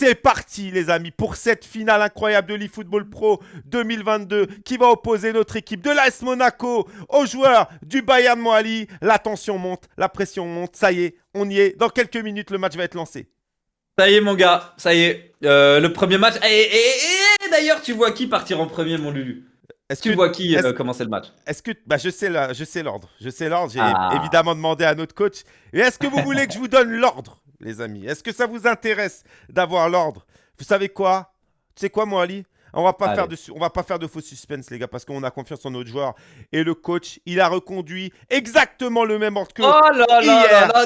C'est parti les amis pour cette finale incroyable de l'eFootball Pro 2022 qui va opposer notre équipe de l'AS Monaco aux joueurs du Bayern Moali. La tension monte, la pression monte, ça y est, on y est. Dans quelques minutes, le match va être lancé. Ça y est mon gars, ça y est. Euh, le premier match. Et, d'ailleurs, tu vois qui partir en premier mon Lulu? Est-ce que tu vois qui euh, commencer le match? Est-ce que bah, je sais je sais l'ordre, je sais l'ordre. J'ai ah. évidemment demandé à notre coach. Et est-ce que vous voulez que je vous donne l'ordre? Les amis. Est-ce que ça vous intéresse d'avoir l'ordre? Vous savez quoi? Tu sais quoi, moi, Ali? On va pas faire de on va pas faire de faux suspense les gars parce qu'on a confiance en notre joueur et le coach il a reconduit exactement le même ordre que oh là hier. là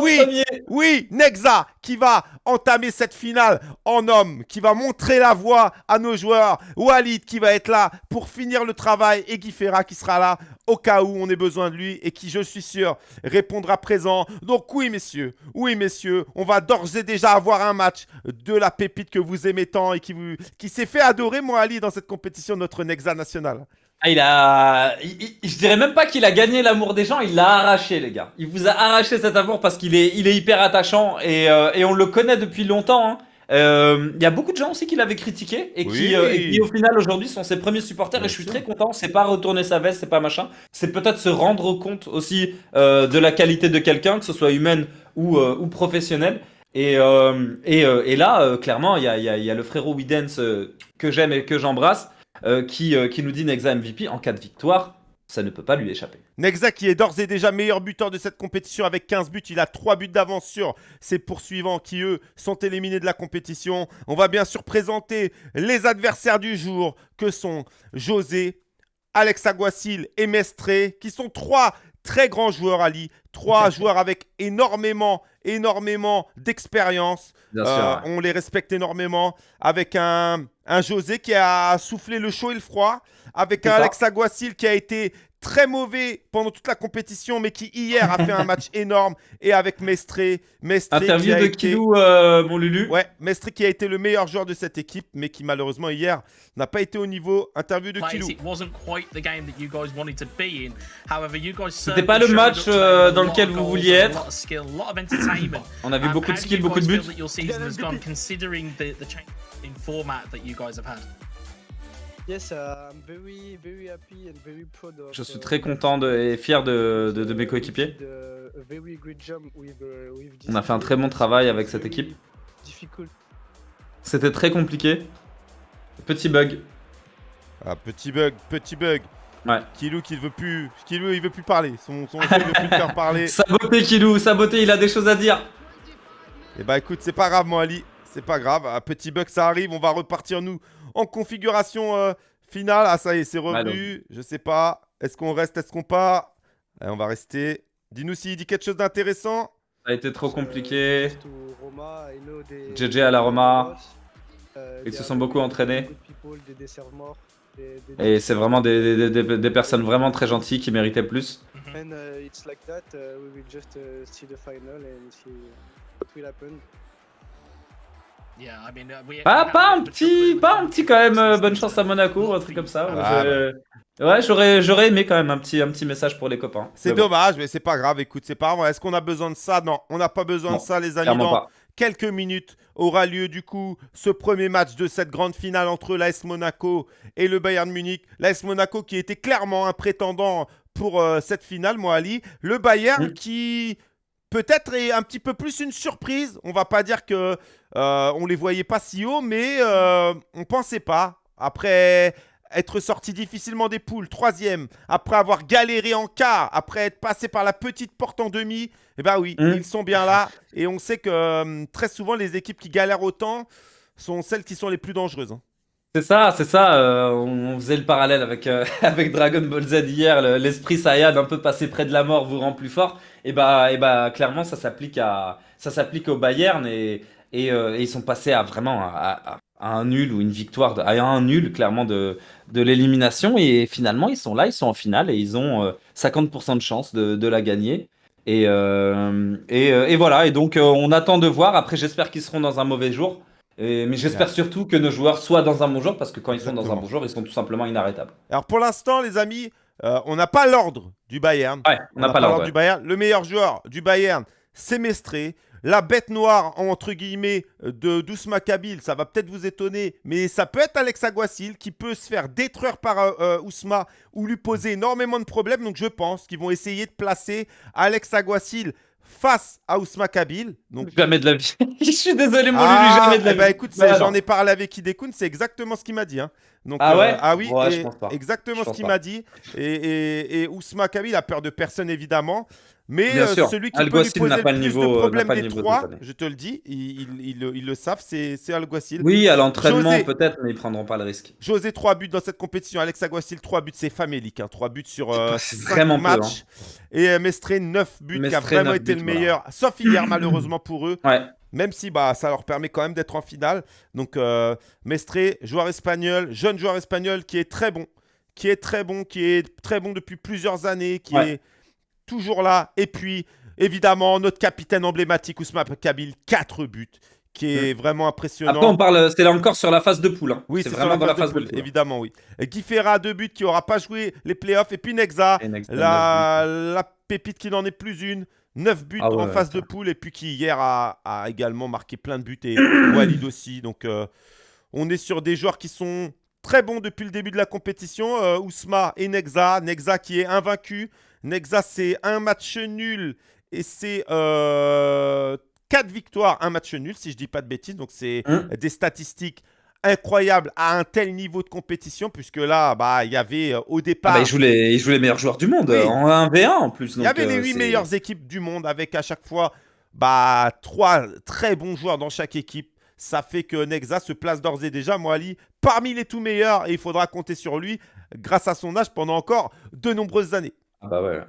oui oui Nexa qui va entamer cette finale en homme qui va montrer la voie à nos joueurs Walid qui va être là pour finir le travail et Guy Ferra qui sera là au cas où on ait besoin de lui et qui, je suis sûr, répondra présent. Donc oui, messieurs, oui, messieurs, on va d'ores et déjà avoir un match de la pépite que vous aimez tant et qui, vous, qui s'est fait adorer, moi, Ali, dans cette compétition, notre Nexa national. Ah, il a. je dirais même pas qu'il a gagné l'amour des gens, il l'a arraché, les gars. Il vous a arraché cet amour parce qu'il est, il est hyper attachant et, euh, et, on le connaît depuis longtemps. Hein. Euh, il y a beaucoup de gens aussi qui l'avaient critiqué et qui, euh, qui, au final aujourd'hui sont ses premiers supporters et je suis très content. C'est pas retourner sa veste, c'est pas machin. C'est peut-être se rendre compte aussi euh, de la qualité de quelqu'un, que ce soit humaine ou, ou professionnelle. Et, et, et, là, clairement, il y a, le frérot Widens que j'aime et que j'embrasse qui, nous dit Nexa MVP en cas de victoire ça ne peut pas lui échapper. Nexa qui est d'ores et déjà meilleur buteur de cette compétition avec 15 buts. Il a 3 buts d'avance sur ses poursuivants qui, eux, sont éliminés de la compétition. On va bien sûr présenter les adversaires du jour que sont José, Alex Aguasil et Mestré, qui sont trois très grands joueurs, Ali. Trois joueurs avec énormément, énormément d'expérience. Euh, on les respecte énormément. Avec un, un José qui a soufflé le chaud et le froid avec un Alex Aguasil qui a été très mauvais pendant toute la compétition, mais qui hier a fait un match énorme. Et avec Mestré. Mestré Interview de Kilou, euh, mon Lulu. Ouais, Mestré qui a été le meilleur joueur de cette équipe, mais qui malheureusement hier n'a pas été au niveau. Interview de Kilou. C'était pas le match euh, dans lequel vous vouliez être. On a vu beaucoup de skills, beaucoup de buts. Je suis très content et fier de, de, mes coéquipiers. On a fait un très bon travail avec cette équipe. C'était très compliqué. Petit bug. Ah, petit bug, petit bug. Ouais. Kilou qui veut plus, Kilou il veut plus parler. Son, son jeu veut plus faire parler. Saboté Kilou, saboté, il a des choses à dire. Et eh bah écoute, c'est pas grave mon Ali, c'est pas grave. Un petit bug ça arrive, on va repartir nous en configuration euh, finale. Ah, ça y est, c'est revenu. Je sais pas. Est-ce qu'on reste Est-ce qu'on part? On va rester. Dis-nous s'il dit quelque chose d'intéressant. Ça a été trop compliqué. GG à la Roma. Ils se sont beaucoup entraînés. Et c'est vraiment des, des, personnes vraiment très gentilles qui méritaient plus. Pas, pas un petit, pas un petit quand même. Euh, bonne chance à Monaco, un truc comme ça. Ah, ouais, j'aurais, j'aurais aimé quand même un petit, un petit message pour les copains. C'est dommage, mais c'est pas grave. Écoute, c'est pas grave. Est-ce qu'on a besoin de ça? Non, on n'a pas besoin de ça, les amis. Dans quelques minutes aura lieu du coup ce premier match de cette grande finale entre l'AS Monaco et le Bayern Munich. L'AS Monaco qui était clairement un prétendant pour euh, cette finale, moi Ali. Le Bayern mm. qui peut-être est un petit peu plus une surprise. On va pas dire que euh, on les voyait pas si haut, mais euh, on pensait pas. Après être sorti difficilement des poules, troisième, après avoir galéré en quart, après être passé par la petite porte en demi, eh bien oui, mmh. ils sont bien là. Et on sait que euh, très souvent, les équipes qui galèrent autant sont celles qui sont les plus dangereuses. Hein. C'est ça, c'est ça. Euh, on faisait le parallèle avec, euh, avec Dragon Ball Z hier. L'esprit Saiyan un peu passé près de la mort vous rend plus fort. Et bah, et bah clairement, ça s'applique à ça s'applique au Bayern et, et, euh, ils sont passés à vraiment à, un nul ou une victoire, à un nul clairement de, de l'élimination. Et finalement, ils sont là, ils sont en finale et ils ont 50% de chance de, de, la gagner. Et, et, voilà. Et donc, on attend de voir. Après, j'espère qu'ils seront dans un mauvais jour mais j'espère surtout que nos joueurs soient dans un bon jour, parce que quand ils sont dans un bon jour, ils sont tout simplement inarrêtables. Alors pour l'instant, les amis, euh, on n'a pas l'ordre du Bayern. Ouais, on n'a pas, l'ordre du Bayern. Le meilleur joueur du Bayern, c'est Mestré. la bête noire, entre guillemets, de Dousma Kabil, ça va peut-être vous étonner, mais ça peut être Alex Aguasil qui peut se faire détruire par euh, euh, Ousma ou lui poser énormément de problèmes. Donc je pense qu'ils vont essayer de placer Alex Aguasil face à Ousma Kabil. Donc... Jamais de la vie. je suis désolé, mon ah, jamais de la eh ben, vie. écoute, j'en ai parlé avec Idekun, c'est exactement ce qu'il m'a dit. Hein. Donc, ah ouais Ah oui, exactement ce qu'il m'a dit. Et, et, et Ousma Kabil a peur de personne, évidemment. Mais euh, celui qui peut lui poser le plus niveau, de problèmes des trois, je te le dis, ils, le savent, c'est Alguacil. Oui, à l'entraînement peut-être, mais ils prendront pas le risque. José, 3 buts dans cette compétition. Alex Aguacil, 3 buts, c'est famélique. Hein. 3 buts sur euh, vraiment matchs. Hein. Et euh, Mestré, 9 buts, qui a vraiment été le meilleur. Sauf hier, malheureusement pour eux. Ouais. Même si bah, ça leur permet quand même d'être en finale. Donc, euh, Mestré, joueur espagnol, jeune joueur espagnol qui est très bon. Qui est très bon, qui est très bon depuis plusieurs années, qui est toujours là. Et puis, évidemment, notre capitaine emblématique, Ousmane Kabil, 4 buts qui est mm. vraiment impressionnant. Après, on parle, c'est là encore sur la phase de poule. Hein. Oui, c'est vraiment dans la phase de poule, évidemment, oui. Guy Ferra, deux buts, qui n'aura pas joué les playoffs. Et puis Nexa, la, la, pépite qui n'en est plus une. 9 buts ah en phase de poule. Et puis qui, hier, a, également marqué plein de buts. Et Walid aussi. Donc, euh, on est sur des joueurs qui sont très bons depuis le début de la compétition. Euh, Ousma et Nexa. Nexa qui est invaincu. Nexa, c'est un match nul et c'est euh, 4 victoires, un match nul, si je dis pas de bêtises. Donc, c'est hein des statistiques incroyables à un tel niveau de compétition, puisque là, bah, il y avait euh, au départ. Ah bah, il, joue les, il, joue les, meilleurs joueurs du monde en 1v1 en plus. Il y avait les 8 euh, meilleures équipes du monde avec à chaque fois bah, 3 très bons joueurs dans chaque équipe. Ça fait que Nexa se place d'ores et déjà, Moali, parmi les tout meilleurs et il faudra compter sur lui grâce à son âge pendant encore de nombreuses années. Ah bah ouais.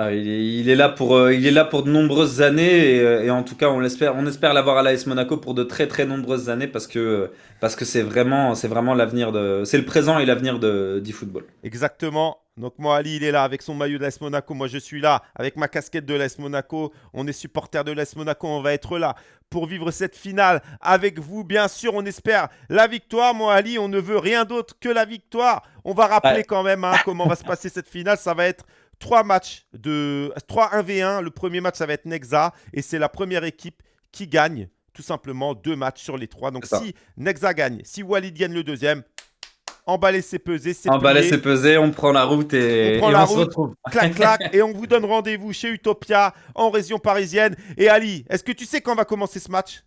Ah, il, est, là pour, euh, il est là pour de nombreuses années euh, et, en tout cas on l'espère, on espère l'avoir à l'AS Monaco pour de très très nombreuses années parce que parce que c'est vraiment c'est vraiment l'avenir de c'est le présent et l'avenir de du football. Exactement. Donc moi Ali il est là avec son maillot de l'AS Monaco, moi je suis là avec ma casquette de l'AS Monaco. On est supporter de l'AS Monaco, on va être là pour vivre cette finale avec vous. Bien sûr, on espère la victoire. Moi Ali, on ne veut rien d'autre que la victoire. On va rappeler quand même hein, comment va se passer cette finale. Ça va être trois matchs de 3 1v1. Le premier match, ça va être Nexa et c'est la première équipe qui gagne tout simplement deux matchs sur les trois. Donc si Nexa gagne, si Walid gagne le deuxième, emballer c'est peser, c'est Emballer c'est peser, on prend la route et on, prend la route, se retrouve. Clac clac et on vous donne rendez-vous chez Utopia en région parisienne. Et Ali, est-ce que tu sais quand va commencer ce match?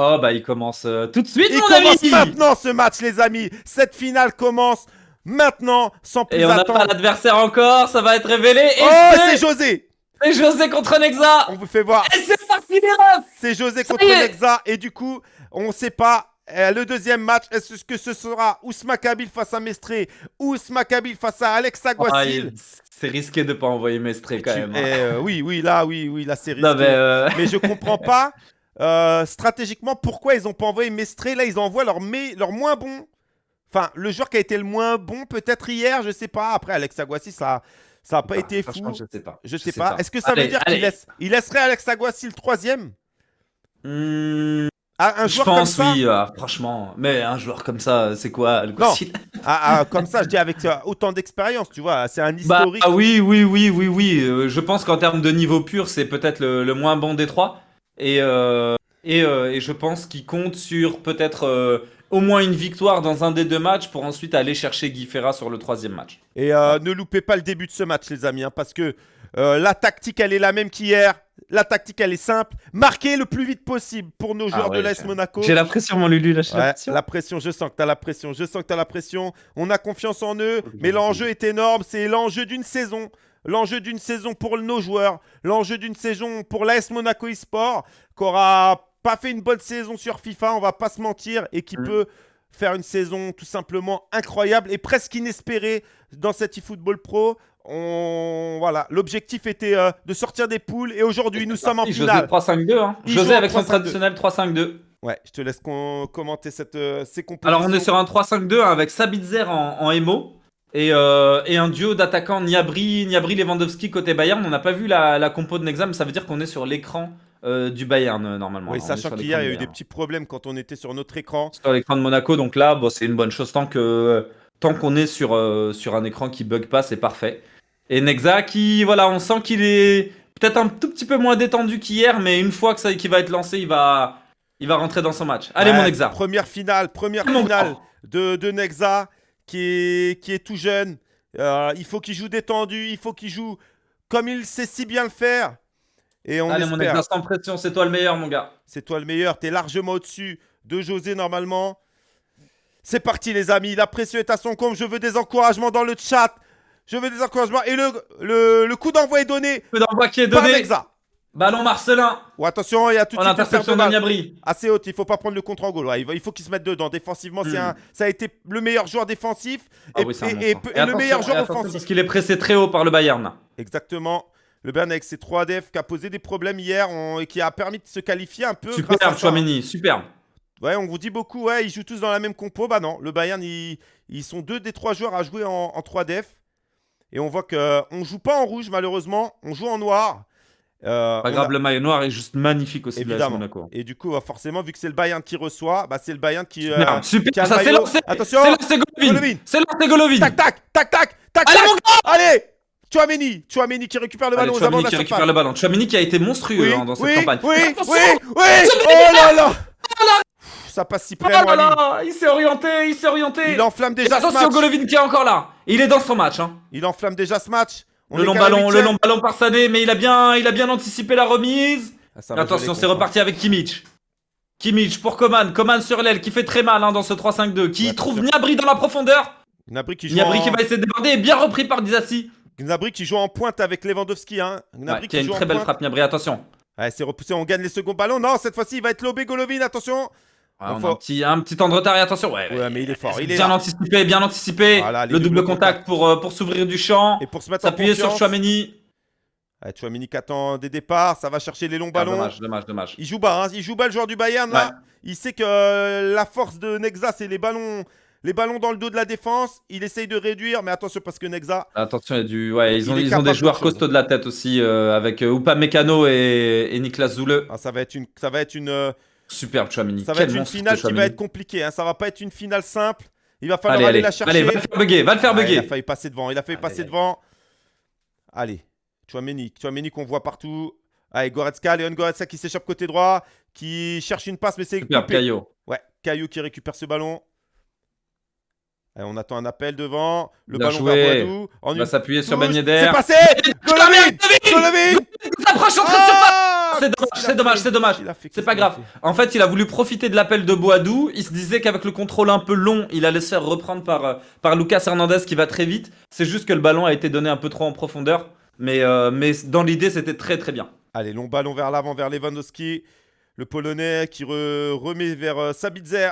Oh bah il commence euh, tout de suite Il commence maintenant ce match les amis. Cette finale commence maintenant, sans plus attendre. Et on n'a pas l'adversaire encore, ça va être révélé. Et oh, c'est José C'est José contre Nexa On vous fait voir. Et c'est parti les C'est José contre Nexa, et du coup, on ne sait pas euh, le deuxième match, est-ce que ce sera Ousma Kabil face à Mestré ou Ousma Kabil face à Alex Aguasil C'est risqué de ne pas envoyer Mestré quand même. Hein. Eh, euh, oui, oui, là, oui, oui, là c'est risqué. mais, euh... mais, je comprends pas stratégiquement pourquoi ils n'ont pas envoyé Mestré. Là, ils envoient leur, leur moins bon Enfin, le joueur qui a été le moins bon, peut-être hier, je sais pas. Après, Alex Aguassi, ça ça n'a pas bah, été fou. Je sais pas. Je sais, pas. Est-ce que ça veut dire qu'il laisse, il laisserait Alex Aguassi le troisième? Hmm, ah, un joueur Je pense, comme ça? oui, ah, franchement. Mais un joueur comme ça, c'est quoi le non. Ah, comme ça, je dis avec euh, autant d'expérience, tu vois. C'est un bah, historique. Bah, oui, oui, oui, oui, oui. Euh, je pense qu'en termes de niveau pur, c'est peut-être le, moins bon des trois. Et, euh, et, et, je pense qu'il compte sur peut-être au moins une victoire dans un des deux matchs pour ensuite aller chercher Guy Ferra sur le troisième match. Et euh, ne loupez pas le début de ce match, les amis, hein, parce que euh, la tactique, elle est la même qu'hier. La tactique, elle est simple. Marquer le plus vite possible pour nos ah joueurs de l'AS Monaco. J'ai la pression, mon Lulu. la, la pression, je sens que tu as la pression. Je sens que tu as la pression. On a confiance en eux. Mais l'enjeu est énorme. C'est l'enjeu d'une saison. L'enjeu d'une saison pour nos joueurs. L'enjeu d'une saison pour l'AS Monaco eSport. Qu'aura pas fait une bonne saison sur FIFA, on va pas se mentir, et qui mm. peut faire une saison tout simplement incroyable et presque inespérée dans cet eFootball Pro. On... Voilà, l'objectif était euh, de sortir des poules et aujourd'hui nous sommes en finale. José 3-5-2, hein. José avec son traditionnel 3-5-2. Ouais, je te laisse commenter cette, euh, ces compositions. Alors on est sur un 3-5-2 hein, avec Sabitzer en, en Emo. Et, euh, et, un duo d'attaquants Niabri, Niabri Lewandowski côté Bayern. On n'a pas vu la, la compo de Nexam, ça veut dire qu'on est sur l'écran euh, du Bayern euh, normalement. Oui, sachant qu'hier il y a eu des petits problèmes quand on était sur notre écran. Sur l'écran de Monaco, donc là, bon, c'est une bonne chose tant que tant qu'on est sur, sur un écran qui bug pas, c'est parfait. Et Nexa qui, voilà, on sent qu'il est peut-être un tout petit peu moins détendu qu'hier, mais une fois que ça qu'il va être lancé, il va, il va rentrer dans son match. Allez, mon Nexa. Première finale, première finale de, de, Nexa qui est, qui est tout jeune. Euh, il faut qu'il joue détendu, il faut qu'il joue comme il sait si bien le faire. Et on Allez, mon Nexa, sans pression, c'est toi le meilleur, mon gars. C'est toi le meilleur, t'es largement au-dessus de José normalement. C'est parti les amis, la pression est à son comble, je veux des encouragements dans le chat. Je veux des encouragements. Et le, le, coup d'envoi est donné. Le coup d'envoi qui est donné. Ballon Marcelin. Oh, attention, il y a tout de suite interception de Assez haute, il faut pas prendre le contre en goal. il faut qu'il se mette dedans. Défensivement, hmm. un, ça a été le meilleur joueur défensif ah et, le meilleur joueur offensif. Parce qu'il est pressé très haut par le Bayern. Exactement. Le Bayern avec ses 3 def qui a posé des problèmes hier et qui a permis de se qualifier un peu. Superbe, Chouameni, superbe. Ouais, on vous dit beaucoup, ouais, ils jouent tous dans la même compo. Bah non, le Bayern, ils, sont deux des trois joueurs à jouer en, en 3 def. Et on voit qu'on ne joue pas en rouge, malheureusement. On joue en noir. Euh, pas grave, le maillot noir est juste magnifique aussi. Évidemment. Et du coup, forcément, vu que c'est le Bayern qui reçoit, bah, c'est le Bayern qui. Euh, super, ça c'est lancé. Attention, c'est Golovin. C'est lancé Golovin. Tac, tac, tac, tac, tac. Allez, mon gars Allez Chouameni, Chouameni qui récupère le ballon. Allez, Chouameni qui récupère le ballon. Chouameni qui a été monstrueux hein, dans cette campagne. Oui, oui, oui, oui. Oh là là ça passe si près. Oh là là, il s'est orienté, il s'est orienté. Il enflamme déjà ce match. Attention, Golovin qui est encore là. Il est dans son match. Hein. Il enflamme déjà ce match. le long ballon, le long ballon par Sané, mais il a bien, il a bien anticipé la remise. Ah, Attention, c'est reparti avec Kimmich. Kimmich pour Coman, Coman sur l'aile qui fait très mal hein, dans ce 3-5-2, qui trouve Gnabry dans la profondeur. Gnabry qui, qui va essayer de déborder et bien repris par Dizassi. Gnabry qui joue en pointe avec Lewandowski. Hein. Gnabry qui, a une très belle frappe Gnabry, attention. Ouais, c'est repoussé, on gagne les seconds ballons. Non, cette fois-ci, il va être lobé Golovin, attention. Ah, un, petit, un petit temps de retard et attention. Ouais, ouais mais il est fort. Il est bien anticipé, bien anticipé. le double contact, pour, euh, pour s'ouvrir du champ. Et pour se mettre S'appuyer sur Chouameni. Ouais, Chouameni qui attend des départs, ça va chercher les longs ah, ballons. dommage, dommage, dommage. Il joue bas, hein. il joue bas le joueur du Bayern là. Il sait que euh, la force de Nexa, c'est les ballons, les ballons dans le dos de la défense. Il essaye de réduire, mais attention parce que Nexa. Attention, il y a du. Ouais, ils ont, ils ont des joueurs costauds de la tête aussi, euh, avec Upa Mécano et, et Niklas Zoule. Ah, ça va être une, ça va être une, Superbe Chouamini. Ça va être une finale qui va être compliquée. Hein. Ça va pas être une finale simple. Il va falloir aller la chercher. Allez, va le faire bugger. Va le faire bugger. il a failli passer devant. Il a failli passer devant. Allez. Chouameni. Chouameni qu'on voit partout. Allez, Goretzka. Léon Goretzka qui s'échappe côté droit. Qui cherche une passe, mais c'est. Super, Caillot. Ouais, Caillot qui récupère ce ballon. On attend un appel devant. Le ballon vers Boadou. On va s'appuyer sur Ben Yedder. C'est passé Golovin Golovin S'approche en train de c'est dommage, c'est dommage, c'est dommage. C'est pas grave. En fait, il a voulu profiter de l'appel de Boadou. Il se disait qu'avec le contrôle un peu long, il allait se faire reprendre par, euh, par Lucas Hernandez qui va très vite. C'est juste que le ballon a été donné un peu trop en profondeur. Mais, euh, mais dans l'idée, c'était très très bien. Allez, long ballon vers l'avant, vers Lewandowski. Le Polonais qui remet vers euh, Sabitzer.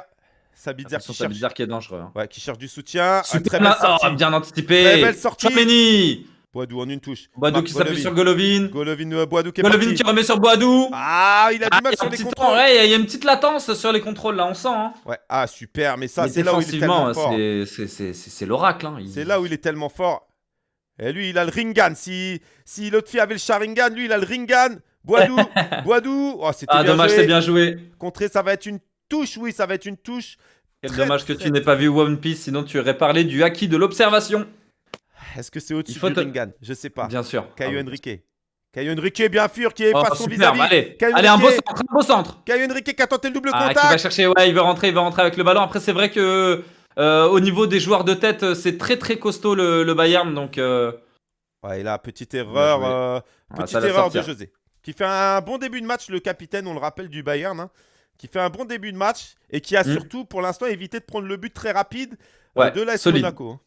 Sabitzer qui, cherche... qui est dangereux. Hein. Ouais, qui cherche du soutien. très belle oh, bien anticipé. Très belle sortie. Boadou en une touche. Boadou qui s'appuie sur Golovin. Golovin, euh, Boadou qui est Golovin qui remet sur Boadou. Ah, il a du ah, mal sur les contrôles. Ouais, il y a une petite latence sur les contrôles là, on sent. Hein. Ouais, ah super, mais ça c'est là où il est tellement fort. C'est l'oracle. Hein. C'est là où il est tellement fort. Et lui, il a le Ringan. Si, si l'autre fille avait le Sharingan, lui, il a le Ringan. Boadou, Boadou. Oh, ah, dommage, c'est bien joué. Contré, ça va être une touche, oui, ça va être une touche. Quel dommage que tu n'aies pas vu One Piece, sinon tu aurais parlé du haki de l'observation. Est-ce que c'est au-dessus du Ringan? Je sais pas. Bien sûr. Caio ah Henrique. Caio Henrique, bien sûr, qui est oh, face son vis-à-vis. Allez, allez un beau centre, un beau centre. Caio Henrique qui a tenté le double ah, contact. Qui va chercher, ouais, il veut rentrer, il veut rentrer avec le ballon. Après, c'est vrai que euh, au niveau des joueurs de tête, c'est très très costaud le, Bayern, donc. Euh... Ouais, il a petite erreur, euh, petite erreur de José, qui fait un bon début de match, le capitaine, on le rappelle du Bayern, hein, qui fait un bon début de match et qui a hmm. surtout, pour l'instant, évité de prendre le but très rapide euh, de l'AS Monaco. Hein.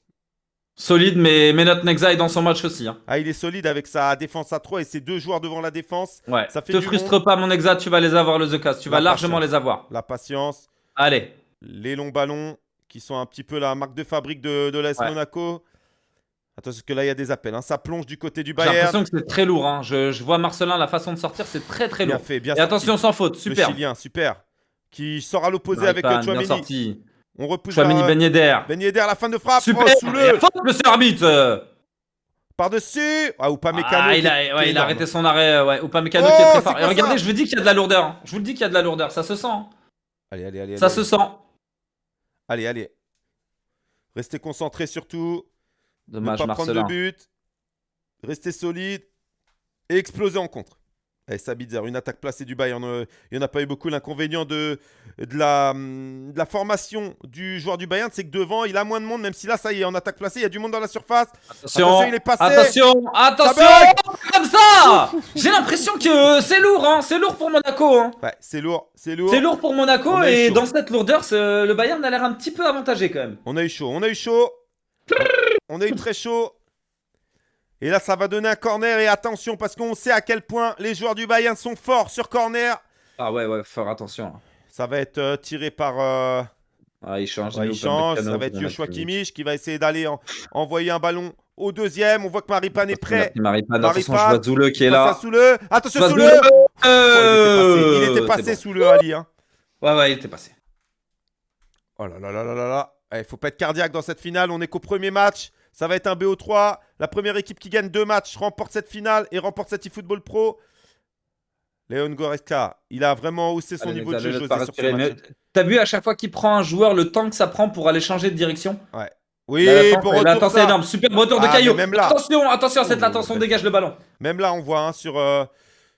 Solide, mais, mais notre Nexa est dans son match aussi. Hein. Ah, il est solide avec sa défense à 3 et ses deux joueurs devant la défense. Ouais. Ça fait Te frustre pas, mon Nexa, tu vas les avoir, le The Tu vas largement les avoir. La patience. Allez. Les longs ballons qui sont un petit peu la marque de fabrique de, de l'AS Monaco. Attention, parce que là, il y a des appels. Hein. Ça plonge du côté du Bayern. J'ai l'impression que c'est très lourd. Hein. Je, je, vois Marcelin, la façon de sortir, c'est très très lourd. Bien fait, bien Et attention, sans faute. Super. Le Chilien, super. Qui sort à l'opposé avec Chouameni. Bien sorti. On repousse Chouameni Ben Yedder. Ben Yedder, la fin de frappe. Super. Oh, sous le. Faute, arbitre. Par-dessus Ah, ou pas Mécano. Ah, il a, ouais, il a arrêté son arrêt. Ouais. Ou pas Mécano qui est oh, très fort. Et regardez, je vous dis qu'il y a de la lourdeur. Hein. Je vous le dis qu'il y a de la lourdeur. Ça se sent. Allez, allez, allez. Ça se sent. Allez, allez. Restez concentrés surtout. Dommage, ne pas prendre de but. Restez solide. et exploser en contre. Eh, Sabitzer, une attaque placée du Bayern. Euh, il n'y en a pas eu beaucoup. L'inconvénient de, de, la, de, la, formation du joueur du Bayern, c'est que devant, il a moins de monde, même si là, ça y est, en attaque placée, il y a du monde dans la surface. Attention, il est passé. Attention, attention Comme ça J'ai l'impression que c'est lourd, hein. c'est lourd pour Monaco. Hein. Ouais, c'est lourd, c'est lourd. C'est lourd pour Monaco et dans cette lourdeur, le Bayern a l'air un petit peu avantagé quand même. On a eu chaud, on a eu chaud. On a eu très chaud. Et là, ça va donner un corner. Et attention, parce qu'on sait à quel point les joueurs du Bayern sont forts sur corner. Ah ouais, ouais, fort attention. Ça va être euh, tiré par... Euh, ah, il change. il change. ça va être Joshua Kimmich qui va essayer d'aller envoyer un ballon au deuxième. On voit que Maripan est prêt. Maripan, attention, je vois Zoule qui est là. Attention, Soule euh, Il était passé, sous le Ali. Hein. Ouais, ouais, il était passé. Oh là là là là là là. Il faut pas être cardiaque dans cette finale. On est qu'au premier match. Ça va être un BO3. La première équipe qui gagne deux matchs remporte cette finale et remporte cette eFootball Pro. Léon Goretzka, il a vraiment haussé son niveau de jeu. T'as vu à chaque fois qu'il prend un joueur, le temps que ça prend pour aller changer de direction? Ouais. Oui, pour retour, énorme. Super retour de ah, Caillou. Attention, attention, cette attention, dégage le ballon. Même là, on voit hein, sur, euh,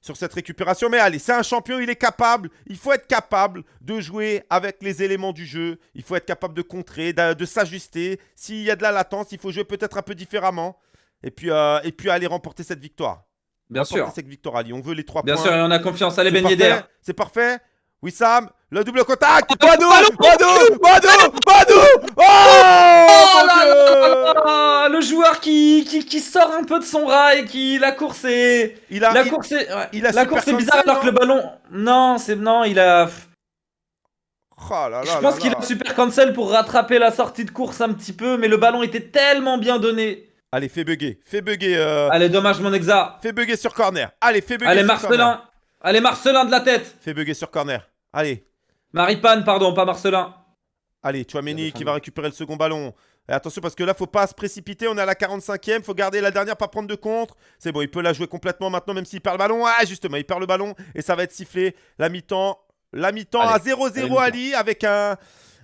sur cette récupération. Mais allez, c'est un champion, il est capable. Il faut être capable de jouer avec les éléments du jeu. Il faut être capable de contrer, de, s'ajuster. S'il y a de la latence, il faut jouer peut-être un peu différemment. Et puis, euh, et puis aller remporter cette victoire. Bien sûr. cette victoire, Ali. On veut les trois Bien points. Bien sûr, et on a confiance. Allez, Ben. C'est parfait. Wissam, le double contact Badou Badou Badou Badou Oh, oh là Le joueur qui, qui, qui, sort un peu de son rail, qui la course est... Il a, la course est, il a la course est bizarre alors que le ballon... Non, c'est... Non, il a... Oh là là Je pense qu'il a super cancel pour rattraper la sortie de course un petit peu, mais le ballon était tellement bien donné. Allez, fais bugger, fais bugger. Euh... Allez, dommage mon exa. Fais bugger sur corner. Allez, fais bugger Allez, Marcelin. Allez, Marcelin de la tête. Fais bugger sur corner. Allez. Maripane, pardon, pas Marcelin. Allez, Chouameni qui va récupérer le second ballon. Et attention parce que là, faut pas se précipiter. On est à la 45e. Faut garder la dernière, pas prendre de contre. C'est bon, il peut la jouer complètement maintenant, même s'il perd le ballon. Ah, justement, il perd le ballon et ça va être sifflé. La mi-temps. La mi-temps à 0-0 Ali avec un,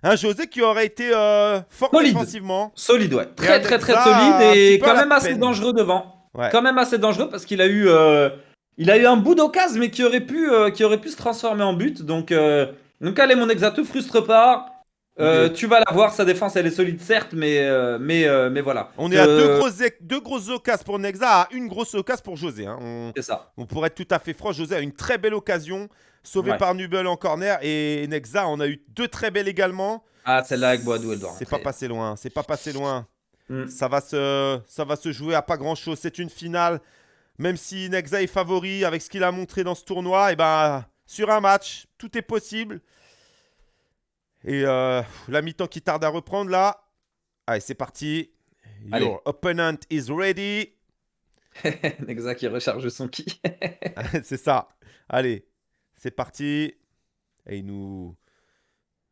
un José qui aurait été euh, fort défensivement. Solide, ouais. Très, très, très, solide et quand même assez dangereux devant. Quand même assez dangereux parce qu'il a eu. Euh, il a eu un bout d'occasion, mais qui aurait, pu, euh, qui aurait pu se transformer en but. Donc, euh, donc allez, mon exa, te frustre pas. Euh, tu vas la voir, sa défense elle est solide certes, mais, mais, mais voilà. On est à deux grosses, deux grosses occasions pour Nexa, à une grosse occasion pour José. Hein. C'est ça. On pourrait être tout à fait franc, José a une très belle occasion, sauvé par Nubel en corner, et Nexa on a eu deux très belles également. Ah, celle-là avec Boadou, elle doit C'est pas passé loin, c'est pas passé loin. Hmm. Ça, va se, ça va se jouer à pas grand chose, c'est une finale. Même si Nexa est favori avec ce qu'il a montré dans ce tournoi, et eh ben, sur un match, tout est possible. Et euh, la mi-temps qui tarde à reprendre là. Allez, c'est parti. Your opponent is ready. Nexa qui recharge son ki. c'est ça. Allez, c'est parti. Et il nous,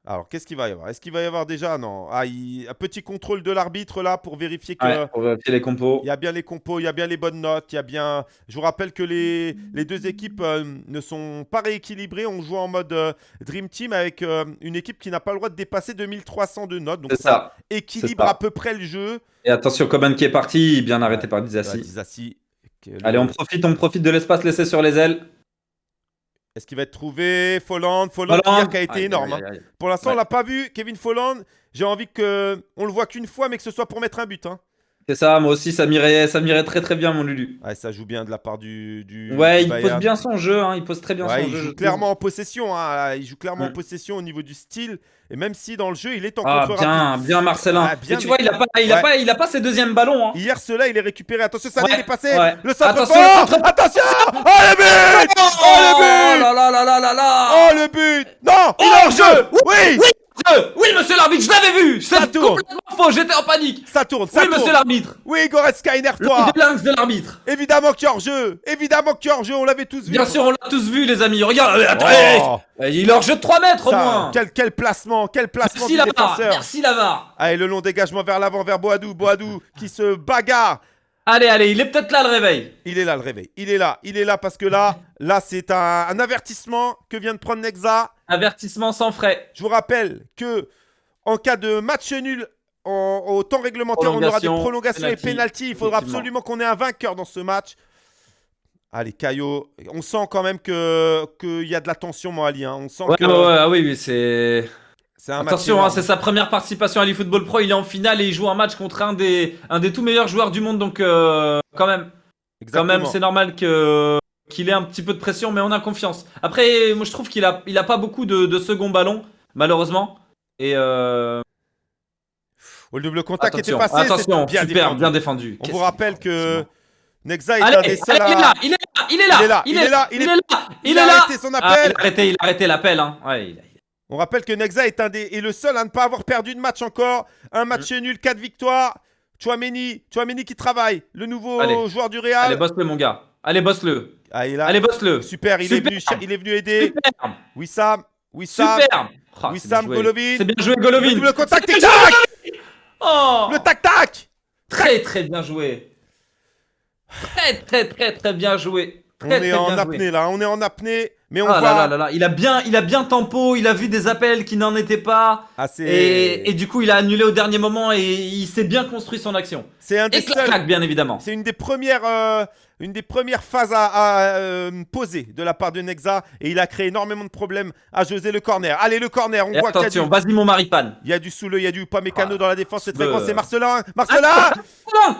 alors, qu'est-ce qu'il va y avoir? Est-ce qu'il va y avoir déjà Non. Ah, un petit contrôle de l'arbitre là pour vérifier que. pour vérifier les compos. Il y a bien les compos, il y a bien les bonnes notes, il y a bien. Je vous rappelle que les, les deux équipes euh, ne sont pas rééquilibrées. On joue en mode euh, Dream Team avec euh, une équipe qui n'a pas le droit de dépasser 2300 de notes. Donc ça, équilibre à peu près le jeu. Et attention, Coman qui est parti, bien arrêté par Dizassi. Dizassi. Allez, on profite, on profite de l'espace laissé sur les ailes. Est-ce qu'il va être trouvé? Folland, Folland, qui a été énorme. Hein. Pour l'instant, on l'a pas vu. Kevin Folland, j'ai envie que on le voit qu'une fois, mais que ce soit pour mettre un but. Hein. C'est ça, moi aussi, ça m'irait, ça m'irait très très bien, mon Lulu. Ouais, ça joue bien de la part du. du ouais, il pose bien son jeu, hein, il pose très bien son il jeu. Joue clairement en possession, hein, il joue clairement en mm. possession au niveau du style. Et même si dans le jeu, il est en ah, contre bien, bien Marcelin. Ah, bien, tu vois, il a pas, il a pas, il a pas ses deuxièmes ballons. Hein. Hier, cela, il est récupéré. Attention, ça il est passé. Le centre attention, attention. Oh le but Oh le but Oh là là là là là là Oh le but Non Il est en jeu Oui Oui oui, monsieur l'arbitre, je l'avais vu. Ça tourne. complètement faux, j'étais en panique. Ça tourne, ça Oui, monsieur l'arbitre. Oui, Goretzka, énerve-toi Le de l'arbitre. Évidemment qu'il est hors-jeu Évidemment qu'il est hors-jeu, on l'avait tous vu. Bien sûr, on l'a tous vu, les amis, regarde oh. Il est hors-jeu de 3 mètres, au moins. quel, quel, placement, quel placement Merci, Lamar Merci, Lamar Allez, le long dégagement vers l'avant, vers Boadou, Boadou, qui se bagarre Allez, allez, il est peut-être là le réveil. Il est là le réveil. Il est là. Il est là parce que là, là c'est un, avertissement que vient de prendre Nexa. Avertissement sans frais. Je vous rappelle que en cas de match nul au temps réglementaire, on aura des prolongations et pénalty. Il faudra absolument qu'on ait un vainqueur dans ce match. Allez, Caillot. On sent quand même qu'il y a de la tension, moi, Ali. Hein. On sent ouais, que... ouais, ah oui, c'est. Attention, hein, c'est sa première participation à l'eFootball Pro. Il est en finale et il joue un match contre un des, un des tout meilleurs joueurs du monde. Donc, euh, quand même, quand même, c'est normal que qu'il ait un petit peu de pression, mais on a confiance. Après, moi, je trouve qu'il a, il a pas beaucoup de, de second ballon, malheureusement. Et euh... le double contact était passé. Attention, bien super, défendu. bien défendu. On vous rappelle que Nexa est un des seuls Il est là, il est là, il est là, il est là, il est là, il est là. Il a arrêté son appel. il a arrêté, il a arrêté l'appel. Hein. Ouais. On rappelle que Nexa est, un des, est le seul à ne pas avoir perdu de match encore. Un match nul, 4 victoires. Chouameni, Chouameni qui travaille, le nouveau joueur du Real. Allez, bosse-le, mon gars. Allez, bosse-le. Ah, Allez, bosse-le. Super, il, Est venu, il est venu aider. Super. Wissam, Wissam. Super. Oh, Wissam, Golovin. C'est bien joué, Golovin. Le contact, tac oh Le tac-tac Très, très bien joué. Très, très, très, très bien joué. on est en apnée, là. On est en apnée. Mais on ah là là là Il a bien, il a bien tempo, il a vu des appels qui n'en étaient pas. Ah, et, et, du coup, il a annulé au dernier moment et il s'est bien construit son action. C'est un des et bien évidemment. C'est une des premières, euh, une des premières phases à, euh, poser de la part de Nexa et il a créé énormément de problèmes à José le corner. Allez le corner, on voit attention, vas-y mon Maripan. Il y a du Soule, il y a du Pamecano ah, dans la défense, c'est très grand, c'est Marcelin. Marcelin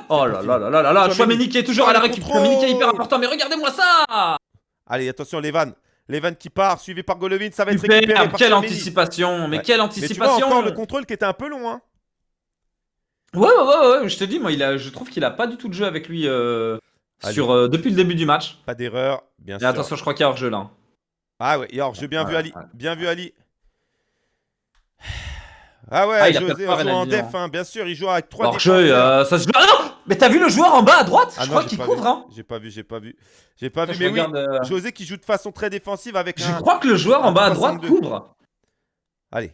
Oh là là là là là là, Chouameni qui est toujours à la récup. Chouameni qui est hyper important, mais regardez-moi ça Allez, attention les vannes. Levan qui part, suivi par Golovin, ça va être récupéré par Quelle anticipation, mais quelle anticipation Mais tu vois encore le contrôle qui était un peu long, hein Ouais, ouais, ouais, ouais, je te dis, moi, il a, je trouve qu'il a pas du tout de jeu avec lui euh, sur, euh, depuis le début du match. Pas d'erreur, bien sûr. attention, je crois qu'il y a hors-jeu là. Ah ouais, il y a hors-jeu, bien vu Ali, bien vu Ali. Ah ouais, ah, il José joue en def, hein. bien sûr, il joue avec 3 Hors-jeu, euh, ça se... Ah non mais t'as vu le joueur en bas à droite ah Je crois qu'il couvre, hein J'ai pas vu, j'ai pas vu. J'ai pas vu, mais oui, euh, José qui joue de façon très défensive avec Je crois que le joueur en bas à droite couvre. Allez.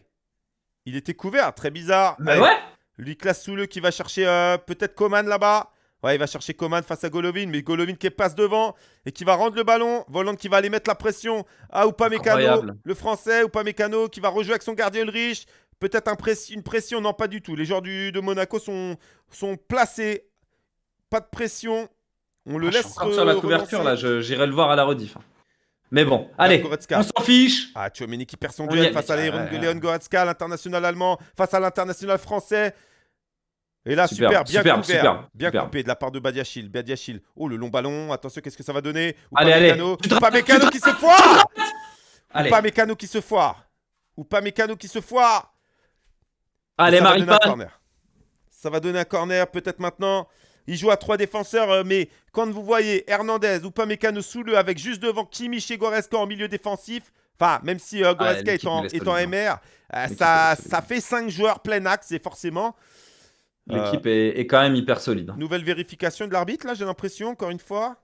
Il était couvert, très bizarre. Bah ouais Lui classe sous le qui va chercher euh, peut-être Coman là-bas. Ouais, il va chercher Coman face à Golovin, mais Golovin qui passe devant et qui va rendre le ballon. Volant qui va aller mettre la pression à Upamecano, le français, Upamecano qui va rejouer avec son gardien Ulrich. Peut-être une pression, non pas du tout. Les joueurs du, de Monaco sont, sont placés pas de pression. On le ah, laisse. sur la couverture là, j'irai le voir à la rediff. Hein. Mais bon, allez, on s'en fiche. Ah, tu Chouameni qui perd son duel face à Léon Goretzka, l'international allemand, face à l'international français. Et là, super, bien coupé, super, bien coupé de la part de Badiachil. Badiachil. Oh, le long ballon. Attention, qu'est-ce que ça va donner? Ou allez, pas allez. Mécano. Pas Mécano qui se foire Ou pas Mécano qui se foire Ou pas Mécano qui se foire Allez, Maripan. Ça va donner un corner, peut-être maintenant. Il joue à trois défenseurs, euh, mais quand vous voyez Hernandez ou Pamecano sous le avec juste devant Kimmich et Goreska en milieu défensif, enfin, même si euh, Goreska est, en, MR, euh, ça, ça fait 5 joueurs plein axe, et forcément. L'équipe est, est, quand même hyper solide. Nouvelle vérification de l'arbitre, là, j'ai l'impression, encore une fois.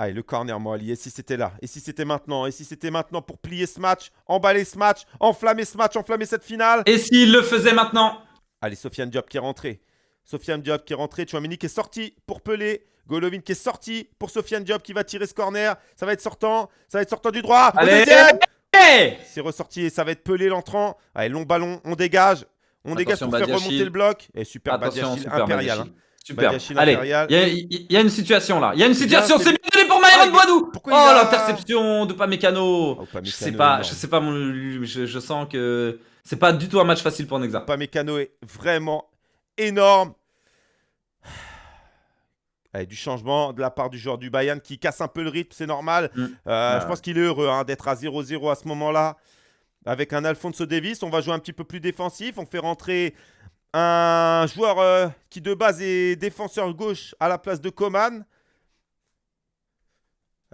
Allez, le corner, moi, Et si c'était là Et si c'était maintenant Et si c'était maintenant pour plier ce match, emballer ce match, enflammer ce match, enflammer cette finale? Et s'il le faisait maintenant? Allez, Sofiane Diop qui est rentré. Sofiane Diop qui est rentré. Chouamini qui est sorti pour Pelé. Golovin qui est sorti pour Sofiane Diop qui va tirer ce corner. Ça va être sortant. Ça va être sortant du droit. Allez C'est ressorti et ça va être Pelé l'entrant. Allez, long ballon. On dégage. On dégage pour faire remonter le bloc. Et super Attention, impérial. Hein. Super. Allez, il y, a une situation là. Il y a une situation. C'est bien pour Myron Boadou. Oh, l'interception de Pamecano. Oh, je sais pas. Je sais pas. je sens que c'est pas du tout un match facile pour Nexa. Pamecano est vraiment énorme. du changement de la part du joueur du Bayern qui casse un peu le rythme, c'est normal. Mm. Euh, je pense qu'il est heureux hein, d'être à 0-0 à ce moment-là. Avec un Alfonso Davis, on va jouer un petit peu plus défensif. On fait rentrer un joueur euh, qui de base est défenseur gauche à la place de Coman.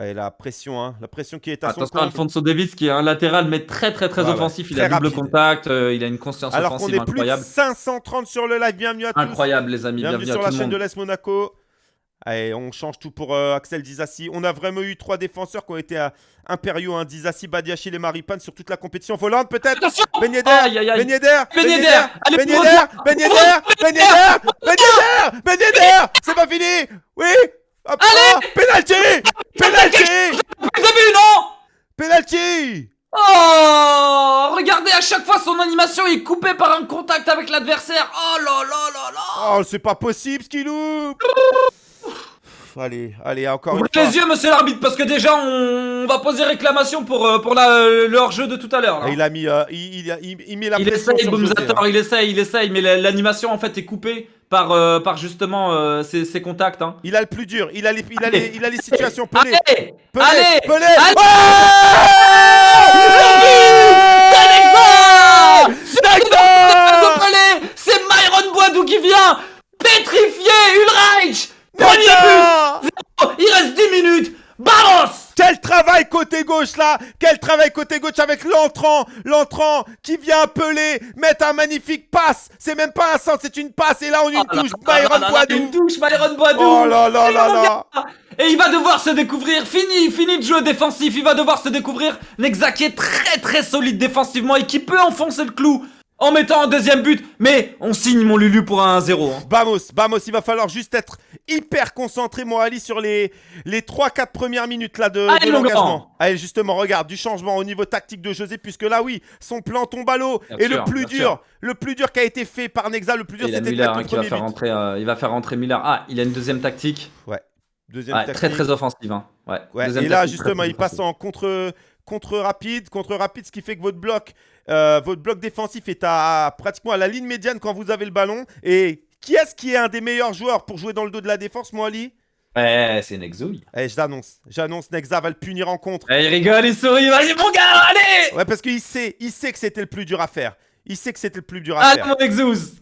Et la pression, hein, la pression qui est à Attention, son compte. Alfonso Davis qui est un latéral mais très très très offensif. il a double contact, euh, il a une conscience Alors offensive qu'on est incroyable. Plus de 530 sur le live, bienvenue à tous. Incroyable les amis, bienvenue, bienvenue sur la chaîne de l'Est Monaco. Allez, on change tout pour euh, Axel Dizassi. On a vraiment eu trois défenseurs qui ont été impériaux, hein, Dizassi, Badiachil et Maripan sur toute la compétition. Volante peut-être? Ben Yedder Ben Yedder Ben Yedder Ben Yedder Ben Yedder Ben Yedder Ben Yedder. C'est pas fini. Oui Allez Penalty Penalty Début, non Penalty Oh Regardez, à chaque fois, son animation est coupée par un contact avec l'adversaire. Oh là là là là. Oh, c'est pas possible ce qu'il loupe allez, allez, encore Ouvrez les yeux, monsieur l'arbitre, parce que déjà, on va poser réclamation pour, euh, pour la, le hors-jeu de tout à l'heure. Il a mis, euh, il, il, il, met la il essaye, hein. il essaye, il essaye, mais l'animation en fait est coupée par, euh, par justement ses, ses, contacts. Hein. Il a le plus dur, il a les, il a les, il a les situations. Pelé, allez, Pelé, allez, Pelé, allez, C'est Myron Boadou qui vient pétrifier Ulreich Premier but. Il reste 10 minutes. Vamos quel travail côté gauche là. Quel travail côté gauche avec l'entrant L'entrant qui vient appeler Mettre un magnifique passe. C'est même pas un centre, c'est une passe. Et là on a une touche. Byron Boadou. Une touche Byron Boadou. Oh là là là là. Et il va devoir se découvrir. Fini, fini de jeu défensif. Il va devoir se découvrir Nexa qui est très très solide défensivement Et qui peut enfoncer le clou en mettant un deuxième but. Mais on signe mon Lulu pour un 1-0. Hein. Vamos, vamos, il va falloir juste être hyper concentré, moi, Ali, sur les, les 3-4 premières minutes là, de, l'engagement. Allez, justement, regarde, du changement au niveau tactique de José, puisque là, oui, son plan tombe à l'eau. Et le plus dur, le plus dur qui a été fait par Nexa, le plus dur, c'était de mettre hein, qui va faire rentrer, euh, Il va faire rentrer Miller. Ah, il a une deuxième tactique. Ouais. Deuxième tactique. Très, très offensive. Hein. Ouais. et là, justement, il passe en contre contre rapide, contre rapide, ce qui fait que votre bloc, euh, votre bloc défensif est à pratiquement à la ligne médiane quand vous avez le ballon. Et qui est-ce qui est un des meilleurs joueurs pour jouer dans le dos de la défense, moi, Ali? Ouais, c'est Nexo. Eh, je l'annonce. J'annonce, Nexa va le punir en contre. Eh, il rigole, il sourit. Vas-y, mon gars, allez Ouais, parce qu'il sait, il sait que c'était le plus dur à faire. Il sait que c'était le plus dur à faire. Ah, mon Nexus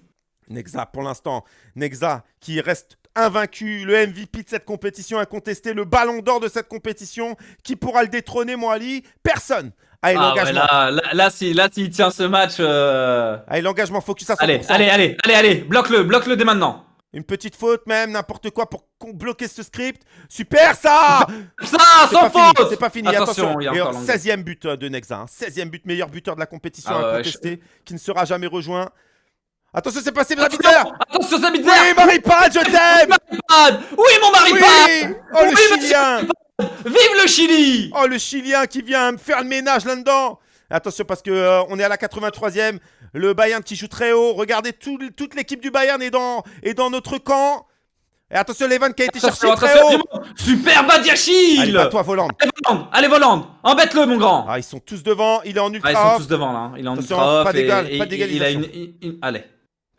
Nexa, pour l'instant, Nexa qui reste invaincu, le MVP de cette compétition incontesté, le ballon d'or de cette compétition. Qui pourra le détrôner, mon Ali? Personne. Allez, ah l'engagement. là, là, si, là, s'il tient ce match. Euh, allez, l'engagement, focus à 100%. Allez, allez, allez, allez, allez, bloque-le, bloque-le dès maintenant. Une petite faute même, n'importe quoi pour bloquer ce script. Super ça Ça, sans faute C'est pas fini, attention. 16ème but euh, de Nexa, 16ème hein. but, meilleur buteur de la compétition ah incontesté, qui ne sera jamais rejoint. Attention, c'est passé, Zabitzer Attention, Zabitzer Oui, Maripad, je t'aime Oui, mon Maripad Oh, le Chilien Vive le Chili Oh, le Chilien qui vient me faire le ménage là-dedans Attention, parce que euh, on est à la 83e. Le Bayern qui joue très haut. Regardez, toute l'équipe du Bayern est dans, est dans notre camp. Et attention, Levan qui a été cherché très haut. Super Badiachil Allez, toi, Voland. Allez, Voland, allez, Voland. Embête-le, mon grand. Ah, ils sont tous devant. Il est en ultra. Ah, ils sont tous devant, là. Il est en ultra. Pas d'égal, pas d'égalisation. Il a une... Allez.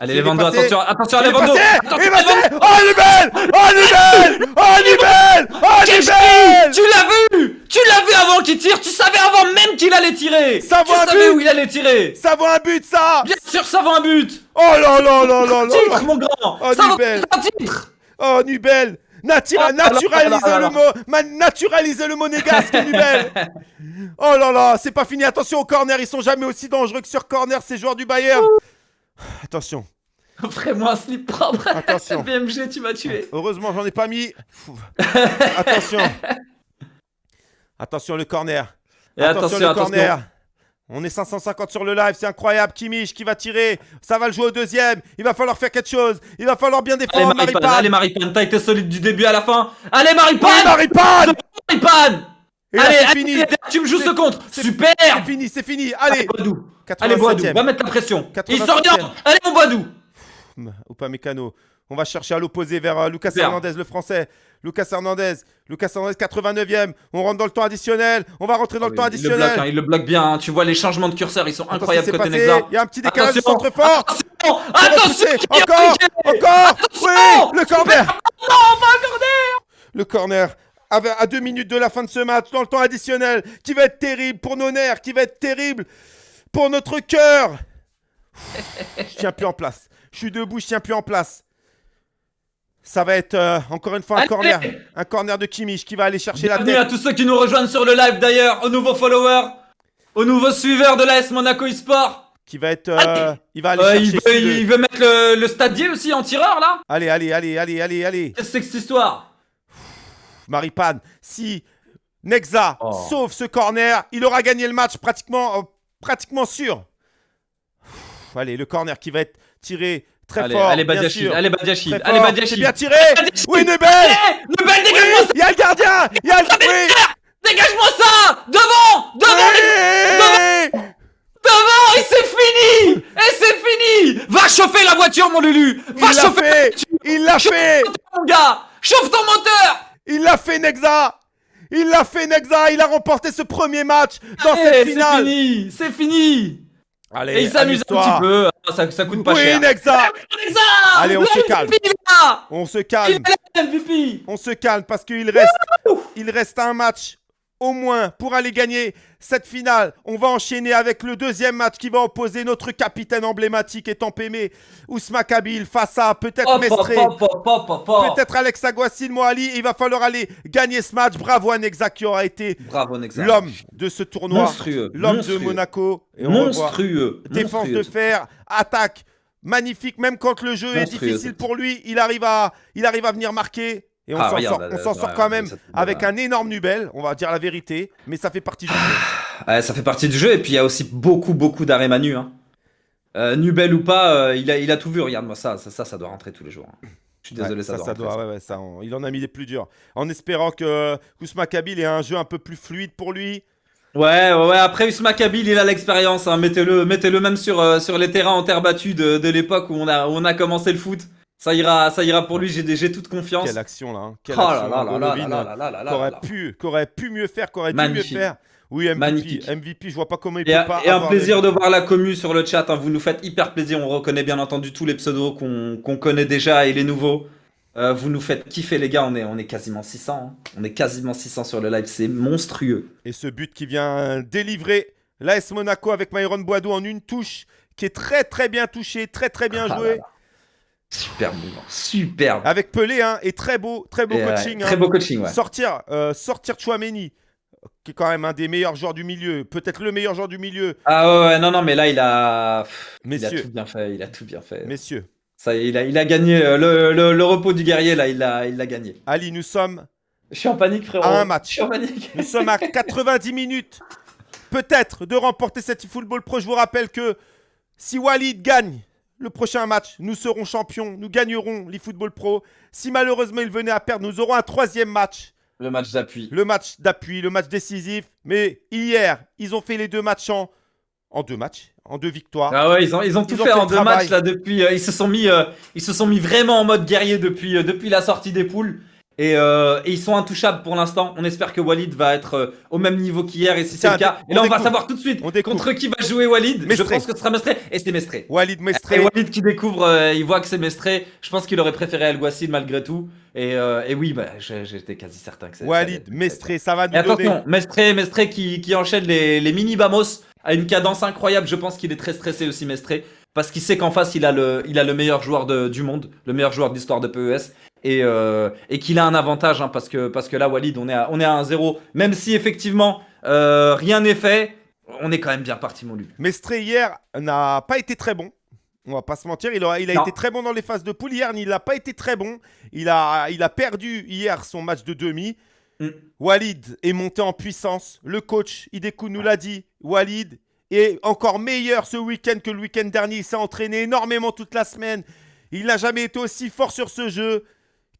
Allez, les vendeurs, attention, attention, les vendeurs Il est passé. Oh, elle est belle. Oh, elle est belle. Oh, elle est belle. Oh, elle est belle. Tu l'as vu? Tu l'as vu avant qu'il tire? Tu savais avant même qu'il allait tirer. Ça vaut un savais où il allait tirer. Ça vaut un but, ça. Bien sûr, ça vaut un but. Oh là là là là là. Titre, mon grand. Oh, ça Nubel. un titre. Oh, Nubel. Natura oh, naturalise le mot le monégasque, Nubel. Oh là là C'est pas fini. Attention au corner Ils sont jamais aussi dangereux que sur corner, ces joueurs du Bayern. Attention Offrez-moi un slip propre. Attention. BMG, tu m'as tué. Heureusement, j'en ai pas mis. attention. Attention, le corner. Et attention, le corner. On est 550 sur le live, c'est incroyable. Kimmich qui va tirer. Ça va le jouer au deuxième. Il va falloir faire quelque chose. Il va falloir bien défendre. Allez, Maripane. Allez, Maripane. T'as été solide du début à la fin. Allez, Maripane. Oui, Maripane. Maripane. allez, fini. tu me joues ce contre. Super. C'est fini, c'est fini. Allez. Allez, Boadou. Va mettre la pression. Il sort rien. Allez, mon Boadou ou pas Mécano. On va chercher à l'opposé vers euh, Lucas Hernandez, le français. Lucas Hernandez, Lucas Hernandez, 89e. On rentre dans le temps additionnel. On va rentrer dans le ah temps additionnel. Il le, bloque, hein, il le bloque bien. Hein. Tu vois les changements de curseur, ils sont incroyables côté Nexa. Il y a un petit décalage de centre fort. Attention, attention encore, encore. Oui, le corner. Non, pas corner. Le corner. À deux minutes de la fin de ce match, dans le temps additionnel, qui va être terrible pour nos nerfs, qui va être terrible pour notre cœur. Je tiens plus en place. Je suis debout, je tiens plus en place. Ça va être euh, encore une fois un corner. Un corner de Kimmich qui va aller chercher la tête. à tous ceux qui nous rejoignent sur le live d'ailleurs, aux nouveaux followers, aux nouveaux suiveurs de l'AS Monaco eSport. Qui va être. Euh, il va aller euh, chercher. Il veut, mettre le, stadier aussi en tireur là Allez, allez, allez, allez, allez, allez. Qu'est-ce que c'est que cette histoire? Maripane, si Nexa oh. sauve ce corner, il aura gagné le match pratiquement, pratiquement sûr. allez, le corner qui va être tiré très fort. Allez, Badiachil, allez, Badiachil, allez, Badiachil. Bien tiré. Oui, Nebel. Nebel, dégage-moi ça. Il y a le gardien. Il y a le. Oui. Dégage-moi ça. Devant Devant Devant Devant Et c'est fini. Et c'est fini. Va chauffer la voiture, mon Lulu. Va Il chauffer Il l'a fait. Mon gars. Chauffe ton moteur. Il l'a fait, Nexa. Il l'a fait, Nexa. Il a remporté ce premier match dans cette finale. C'est fini. C'est fini Allez, Et il s'amuse un petit peu, ah, ça, ça coûte pas oui, cher. Nexa. Nexa Allez, on Le se calme. On se Il calme est là, MVP On se calme parce qu'il reste, il reste un match au moins pour aller gagner cette finale. On va enchaîner avec le deuxième match qui va opposer notre capitaine emblématique et tant aimé, Ousma Kabil, face à peut-être Mestré, hop. peut-être Alex Aguasil Moali. Il va falloir aller gagner ce match. Bravo à Nexa qui aura été l'homme de ce tournoi, Monstrueux. l'homme de Monaco. Et on. Monstrueux. Défense monstrueux. de fer, attaque, magnifique. Même quand le jeu est difficile pour lui, il arrive à, il arrive à venir marquer. Et on Ah, s'en sort, on là, s'en là, sort ouais, quand même avec un énorme Nubel, on va dire la vérité, mais ça fait partie du jeu. Ouais, ça fait partie du jeu et puis il y a aussi beaucoup beaucoup d'arrêts manu. Hein. Euh, Nubel ou pas, euh, il, a, il a tout vu. Regarde-moi ça, ça, ça, ça doit rentrer tous les jours. hein. Je suis désolé, ça, ça, doit ça rentrer. doit, ouais, ouais, ça, on- il en a mis des plus durs. En espérant que Kousma Kabil ait un jeu un peu plus fluide pour lui. Ouais, ouais, ouais. Après Usma Kabil, il a l'expérience. Hein. Mettez-le, mettez-le même sur, euh, sur les terrains en terre battue de, de l'époque où on a, où on a commencé le foot. Ça ira, ça ira pour lui. J'ai, toute confiance. Quelle action là, hein. Quelle Oh action, là qu'aurait pu, qu'aurait pu mieux faire, qu'aurait pu mieux faire. Oui, MVP, Magnifique. MVP, je vois pas comment il Et, peut pas. et un plaisir de voir la commu sur le chat. hein. Vous nous faites hyper plaisir. On reconnaît bien entendu tous les pseudos qu'on connaît déjà et les nouveaux. Euh, vous nous faites kiffer, les gars. On est, on est quasiment 600. hein. On est quasiment 600 sur le live. C'est monstrueux. Et ce but qui vient délivrer l'AS Monaco avec Myron Boideau en une touche qui est très très bien touché, très très bien Ah joué. là là. Superbe mouvement. Superbe. Avec Pelé, hein, et très beau, très beau Et, ouais, coaching. Très hein. beau coaching, ouais. Sortir, euh, sortir Chouameni, qui est quand même un des meilleurs joueurs du milieu, peut-être le meilleur joueur du milieu. Ah ouais, ouais, non, non, mais là, il a... il a tout bien fait. Il a tout bien fait. messieurs, Ça il a, il a gagné euh, le, le- le repos du guerrier, là. Il l'a il l'a gagné. Ali, nous sommes, Je suis en panique, frérot. À un match. Je suis en panique. nous sommes à 90 minutes, peut-être, de remporter cette Football Pro. Je vous rappelle que si Walid gagne le prochain match, nous serons champions, nous gagnerons l'eFootball Pro. Si malheureusement il venait à perdre, nous aurons un troisième match. Le match d'appui. le match d'appui, le match décisif. Mais hier, ils ont fait les deux matchs en, en deux matchs, en deux victoires. Ah ouais, ils ont, ils ont tout Ils ont fait, en deux travail. matchs là depuis. euh, ils se sont mis, euh, ils se sont mis vraiment en mode guerrier depuis, euh, depuis la sortie des poules. Et, euh, et ils sont intouchables pour l'instant. On espère que Walid va être euh, au même niveau qu'hier et si c'est le cas, et là on va savoir tout de suite On contre qui va jouer Walid. Mestré. Je pense que ce sera Mestré et c'est Mestré. Walid Et Mestré, Walid qui découvre, euh, il voit que c'est Mestré. Je pense qu'il aurait préféré Alguacil malgré tout. Et, euh, et oui, bah, j'étais quasi certain que c'est. Walid Mestré, ça va nous Et donner. attention, Mestré, Mestré qui, qui enchaîne les, les mini Bamos à une cadence incroyable. Je pense qu'il est très stressé aussi, Mestré, parce qu'il sait qu'en face, il a le, il a le meilleur joueur de- du monde, le meilleur joueur de l'histoire de PES. Et, euh, et qu'il a un avantage, hein, parce, que, parce que là, Walid, on est à, on est à 1-0. Même si effectivement, euh, rien n'est fait, on est quand même bien parti, mon Luc. Mestré hier n'a pas été très bon. On va pas se mentir, il a, il a Non. été très bon dans les phases de poule. Hier, il n'a pas été très bon. Il a, il a perdu hier son match de demi. Mm. Walid est monté en puissance. Le coach Idekou nous l'a dit. Walid est encore meilleur ce week-end que le week-end dernier. Il s'est entraîné énormément toute la semaine. Il n'a jamais été aussi fort sur ce jeu.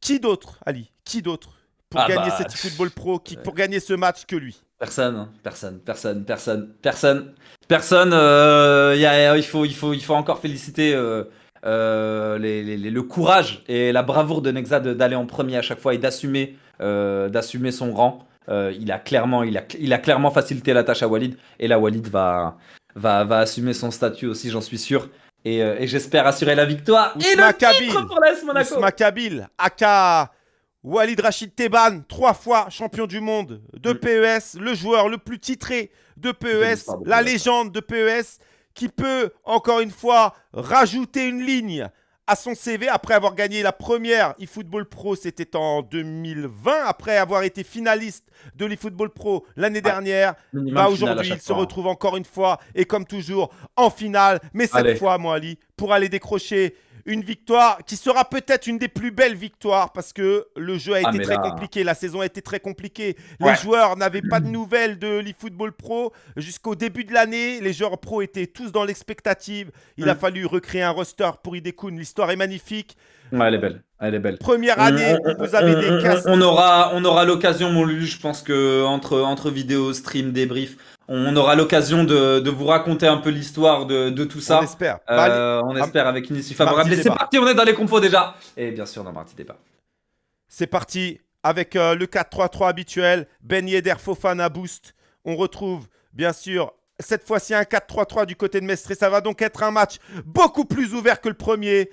Qui d'autre, Ali Qui d'autre pour Ah gagner bah, cette football pro, qui, pour gagner ce match que lui? Personne, hein. personne, personne, personne, personne, personne. euh, y a- il, faut, il, faut, il faut encore féliciter euh, euh, les- les- les- le courage et la bravoure de Nexa d'aller en premier à chaque fois et d'assumer, euh, d'assumer son rang. Euh, il a clairement, il a, il a clairement facilité la tâche à Walid et là Walid va, va, va assumer son statut aussi, j'en suis sûr. Et, euh, et j'espère assurer la victoire et le titre Kabil. pour l'AS Monaco. Ousma Kabil, aka Walid Rachid Teban, trois fois champion du monde de Mm. PES, le joueur le plus titré de PES, la PES. légende de PES, qui peut encore une fois rajouter une ligne à son CV après avoir gagné la première eFootball Pro, c'était en 2020, après avoir été finaliste de l'eFootball Pro l'année dernière. Bah aujourd'hui, il se fois. retrouve encore une fois et comme toujours en finale, mais cette Allez. fois, moi Ali, pour aller décrocher une victoire qui sera peut-être une des plus belles victoires parce que le jeu a Ah, été très là- compliqué, la saison a été très compliquée. Les joueurs n'avaient pas de nouvelles de l'eFootball Pro jusqu'au début de l'année. Les joueurs pro étaient tous dans l'expectative. Il a Mm. fallu recréer un roster pour Idekun. L'histoire est magnifique. Ouais, elle est belle, elle est belle. Première année On- où vous avez des. On aura, on aura l'occasion, mon Lulu, je pense que entre, entre vidéos, stream, débrief, on aura l'occasion de, de vous raconter un peu l'histoire de, de tout ça. On espère. Bah. Euh, on espère avec une issue favorable. C'est parti, on est dans les compos déjà. Et bien sûr, dans Mardi Débat. C'est parti avec euh, le 4-3-3 habituel. Ben Yedder Fofana boost. On retrouve bien sûr cette fois-ci un 4-3-3 du côté de Mestre. Ça va donc être un match beaucoup plus ouvert que le premier.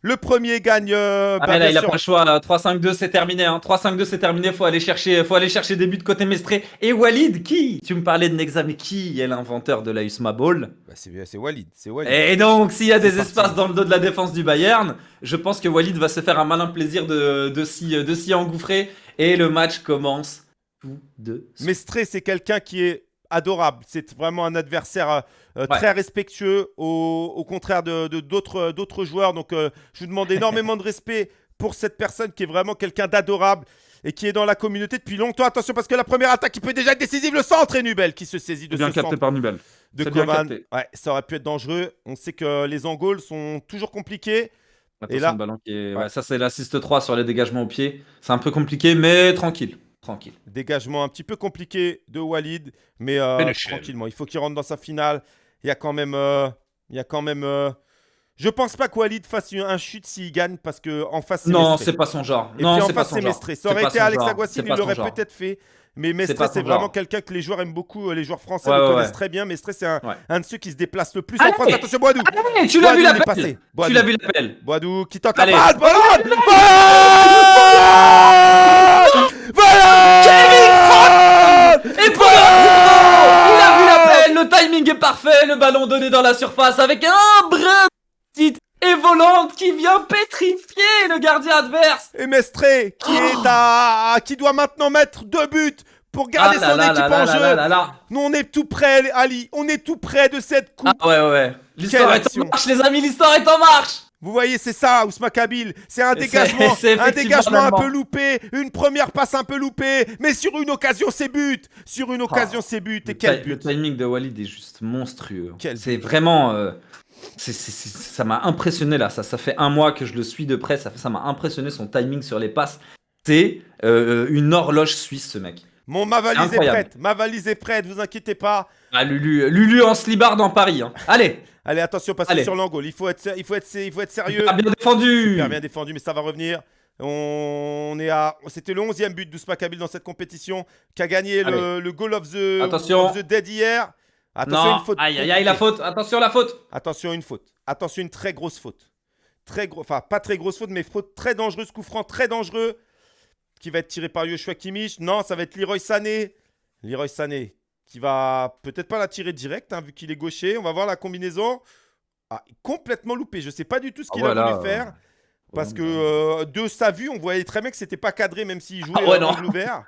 Le premier gagne. Euh, ah bah, là, il a pas le choix. 3-5-2, c'est terminé. 3-5-2, c'est terminé. Faut aller chercher, faut aller chercher des buts côté Mestré. Et Walid, qui? Tu me parlais de Nexa, mais qui est l'inventeur de la Usma Ball? Bah, C'est Walid. Walid. Et donc, s'il y a des espaces dans le dos de la défense du Bayern, je pense que Walid va se faire un malin plaisir de, de s'y engouffrer. Et le match commence tout de suite. Mestré, c'est quelqu'un qui est adorable. C'est vraiment un adversaire euh, très respectueux, au, contraire de d'autres joueurs. Donc, euh, je vous demande énormément de respect pour cette personne qui est vraiment quelqu'un d'adorable et qui est dans la communauté depuis longtemps. Attention parce que la première attaque qui peut déjà être décisive, le centre est Nubel qui se saisit de bien ce capté par Nubel. De Coman. Ouais, ça aurait pu être dangereux. On sait que les Angoles sont toujours compliqués. et là, ballon qui est... ça c'est l'assist 3 sur les dégagements au pied. C'est un peu compliqué, mais tranquille tranquille. Dégagement un petit peu compliqué de Walid, mais euh, tranquillement. Il faut qu'il rentre dans sa finale. Il y a quand même. Euh, il y a quand même euh, Je pense pas que Walid fasse un chute s'il gagne parce que en face c'est Non, c'est pas son genre. Et puis en face c'est Mestré. Ça aurait été Alex Aguassi, il l'aurait peut-être fait. Mais Mestre, c'est vraiment quelqu'un que les joueurs aiment beaucoup. Les joueurs français le connaissent très bien. Mestre, c'est un, un, de ceux qui se déplace le plus en France. Attention, Boadou. tu l'as vu l'appel. Tu l'as vu l'appel. Boadou qui tente la passe. Voilà Kevin Et pour Il a vu l'appel, le timing est parfait, le ballon donné dans la surface avec un brin petite et volante qui vient pétrifier le gardien adverse. Et Mestré qui est oh. à qui doit maintenant mettre deux buts pour garder ah son équipe en jeu. Nous on est tout près Ali, on est tout près de cette coupe. Ah ouais ouais. L'histoire est en marche les amis, l'histoire est en marche. Vous voyez, c'est ça, Ousma Kabil. C'est un dégagement, un dégagement un peu loupé, une première passe un peu loupée, mais sur une occasion, c'est but. Sur une occasion, c'est but. Et quel but Le timing de Walid est juste monstrueux. C'est vraiment. Euh, ça m'a impressionné là. Ça, ça fait un mois que je le suis de près. Ça m'a impressionné son timing sur les passes. C'est euh, une horloge suisse, ce mec. Mon, ma valise est, prête. Ma valise est prête, vous inquiétez pas. Ah, Lulu, Lulu en slibard dans Paris. Hein. Allez. Allez, attention, passez sur l'angle. Il faut être, il faut être, il faut être sérieux. Bien défendu. Super bien défendu, mais ça va revenir. On est à, c'était le 11e but d'Ousma Kabil dans cette compétition, qui a gagné le, goal of the, attention. the dead hier. Attention, une faute. Aïe, aïe, aïe, la faute. Attention, la faute. Attention, une faute. Attention, une très grosse faute. Très gros, enfin pas très grosse faute, mais faute très dangereuse, coup franc très dangereux, qui va être tiré par Yoshua Kimmich. Non, ça va être Leroy Sané. Leroy Sané qui va peut-être pas la tirer direct, hein, vu qu'il est gaucher. On va voir la combinaison. Ah, complètement loupé. Je ne sais pas du tout ce qu'il a voulu faire. Parce que euh, de sa vue, on voyait très bien que c'était pas cadré, même s'il jouait ah ouais, dans l'ouvert.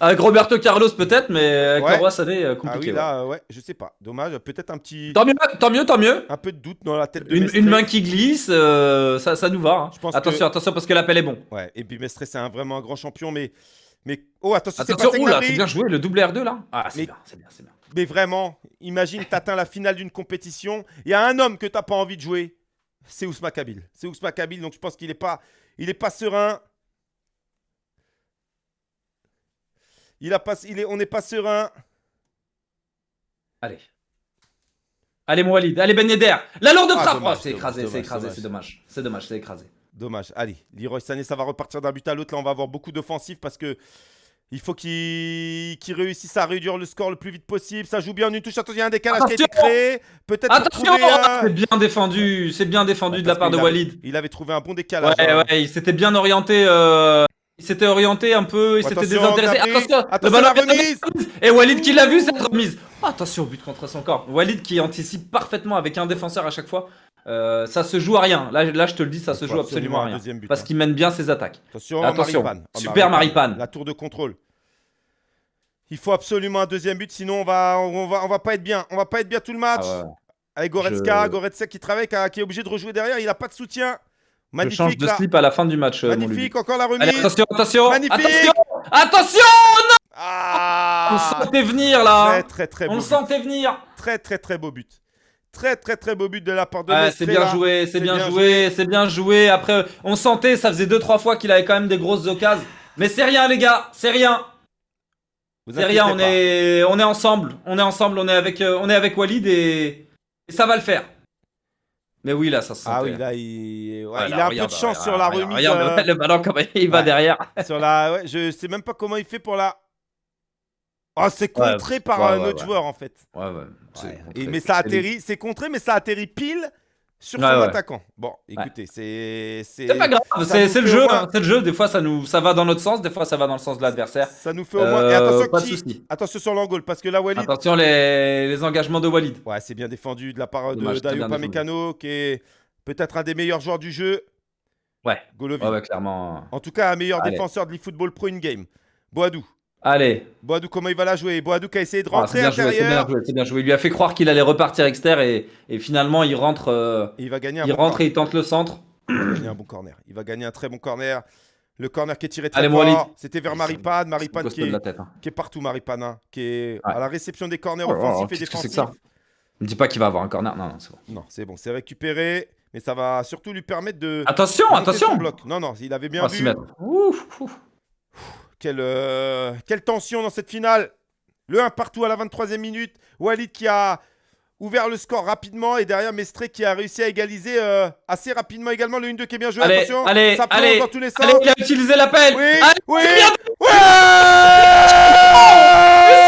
Avec Roberto Carlos peut-être, mais avec ouais. ça compliqué. Ah oui, là, ouais. je sais pas. Dommage, peut-être un petit... Tant mieux, tant mieux, tant mieux. Un peu de doute dans la tête de Une, une main qui glisse, euh, ça, ça nous va. Hein. Je pense attention, attention, parce que l'appel est bon. Ouais, et puis Mestre, c'est un, vraiment un grand champion, mais... Mais oh attention, c'est pas c'est bien joué le double R2 là. Ah c'est bien, c'est bien, c'est bien. Mais vraiment, imagine t'atteins la finale d'une compétition, il y a un homme que t'as pas envie de jouer, c'est Ousma Kabil. C'est Ousma Kabil, donc je pense qu'il est pas, il est pas serein. Il a pas, il est, on n'est pas serein. Allez. Allez, Moualid. Allez, Ben Yedder. La lourde ah, frappe. Oh, c'est écrasé, c'est écrasé, c'est dommage. C'est dommage, c'est écrasé. Dommage. Allez, Leroy Sané, ça va repartir d'un but à l'autre. Là, on va avoir beaucoup d'offensives parce que il faut qu'il réussisse à réduire le score le plus vite possible. Ça joue bien en une touche. Attention, il y a un décalage qui a été créé. Peut-être Attention C'est bien défendu. C'est bien défendu de la part de Walid. Il avait trouvé un bon décalage. Ouais, hein. ouais, il s'était bien orienté. Euh, il s'était orienté un peu. Il s'était désintéressé. Attention, attention la remise. Et Walid qui l'a vu cette remise. attention, but contre son corps. Walid qui anticipe parfaitement avec un défenseur à chaque fois. Euh, ça se joue à rien. Là, là, je te le dis, ça se joue absolument à rien. parce hein. qu'il mène bien ses attaques. Attention, Attention. super Maripane. La tour de contrôle. Il faut absolument un deuxième but, sinon on va, on va, on va pas être bien. On va pas être bien tout le match. Ah Avec Goretzka, Goretzka qui travaille, qui, est obligé de rejouer derrière. Il a pas de soutien. Magnifique. Je change de slip à la fin du match. Euh, Magnifique, encore la remise. attention, attention. Magnifique. Attention, attention non ah On sentait venir là. Très, très, très beau. On sentait venir. Très, très, très beau but. Très très très beau but de la part de ouais, C'est bien joué, c'est bien, joué, c'est bien joué. Après, on sentait, ça faisait 2-3 fois qu'il avait quand même des grosses occasions. Mais c'est rien les gars, c'est rien. C'est rien, on est, on est ensemble. On est ensemble, on est avec, euh, on est avec Walid et... ça va le faire. Mais oui, là, ça se Ah oui, là, il, il a un peu de chance sur la remise. Regarde euh, le ballon, comment il va derrière. sur la... Je sais même pas comment il fait pour la... Oh, c'est contré par un autre joueur, en fait. Ouais, ouais. mais ça atterrit, c'est contré, mais ça atterrit pile sur son attaquant. Bon, écoutez, c'est. C'est pas grave, c'est le jeu. Hein, c'est le jeu. Des fois, ça, nous, ça va dans notre sens, des fois, ça va dans le sens de l'adversaire. Ça nous fait au moins. Et attention, euh, qui... attention sur l'angle, parce que là, Walid. Attention, les, les engagements de Walid. Ouais, c'est bien défendu de la part de Dayo Pamecano, qui est peut-être un des meilleurs joueurs du jeu. Ouais. Golovin. Ouais, clairement. En tout cas, un meilleur défenseur de l'eFootball Pro in-game. Boadou. Allez. Boadou, comment il va la jouer? Boadou qui a essayé de ah, rentrer ah, C'est bien, joué, c'est bien joué. Il lui a fait croire qu'il allait repartir extérieur et, et finalement il rentre. Euh, il va gagner un il rentre et il tente le centre. Il va gagner un bon corner. Il va gagner un très bon corner. Le corner qui est tiré très fort, c'était vers Maripane. Maripane qui est, hein. qui est partout, Maripane, hein, qui est à la réception des corners oh, offensifs et défensifs. Que ça? Ne dis pas qu'il va avoir un corner. Non, non, c'est bon. Non, c'est bon, c'est récupéré. Mais ça va surtout lui permettre de. Attention, attention bloc. Non, non, il avait bien vu. Ouf, ouf. Quelle, euh, quelle tension dans cette finale. Le 1 partout à la 23e minute. Walid qui a ouvert le score rapidement et derrière Mestré qui a réussi à égaliser euh, assez rapidement également le 1-2 qui est bien joué. Allez, Attention, allez, ça allez, dans tous les sens. Allez, il a utilisé l'appel. Oui, oui, oui.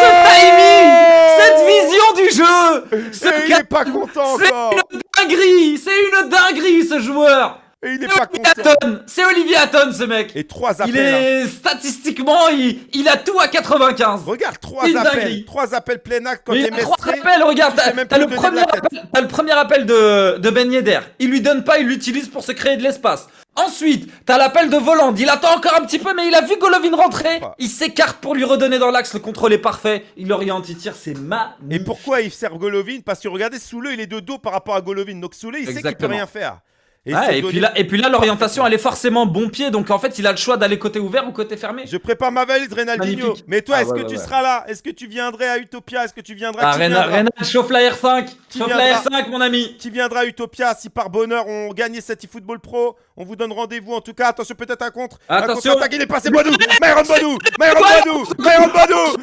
ce timing, cette vision du jeu. Ce il n'est pas content encore. C'est une dinguerie, c'est une dinguerie ce joueur. Et il est pas content. C'est Olivier Hatton ce mec. Et trois appels. Il est hein. statistiquement, il, il, a tout à 95. Regarde, trois appels. Trois appels plein acte quand a trois appels, regarde. T'as le, premier appel, as le premier appel de, de Ben Yedder. Il lui donne pas, il l'utilise pour se créer de l'espace. Ensuite, t'as l'appel de Voland. Il attend encore un petit peu, mais il a vu Golovin rentrer. Il s'écarte pour lui redonner dans l'axe. Le contrôle est parfait. Il oriente, il tire, c'est ma. Et pourquoi il sert Golovin? Parce que regardez, Soule, il est de dos par rapport à Golovin. Donc Soule, il sait qu'il peut rien faire. Et, puis là, et puis là, l'orientation, elle est forcément bon pied. Donc en fait, il a le choix d'aller côté ouvert ou côté fermé. Je prépare ma valise, Reynaldinho. Mais toi, ah, est-ce que tu seras là? Est-ce que tu viendrais à Utopia? Est-ce que tu viendras Ah, Reynald, chauffe la R5. Chauffe la R5, mon ami. Qui viendra à Utopia si par bonheur on gagne cette eFootball Pro On vous donne rendez-vous en tout cas. Attention, peut-être un contre. Attention. Un contre il est passé Bodou. Myron Bodou. Myron Bodou. Myron Bodou.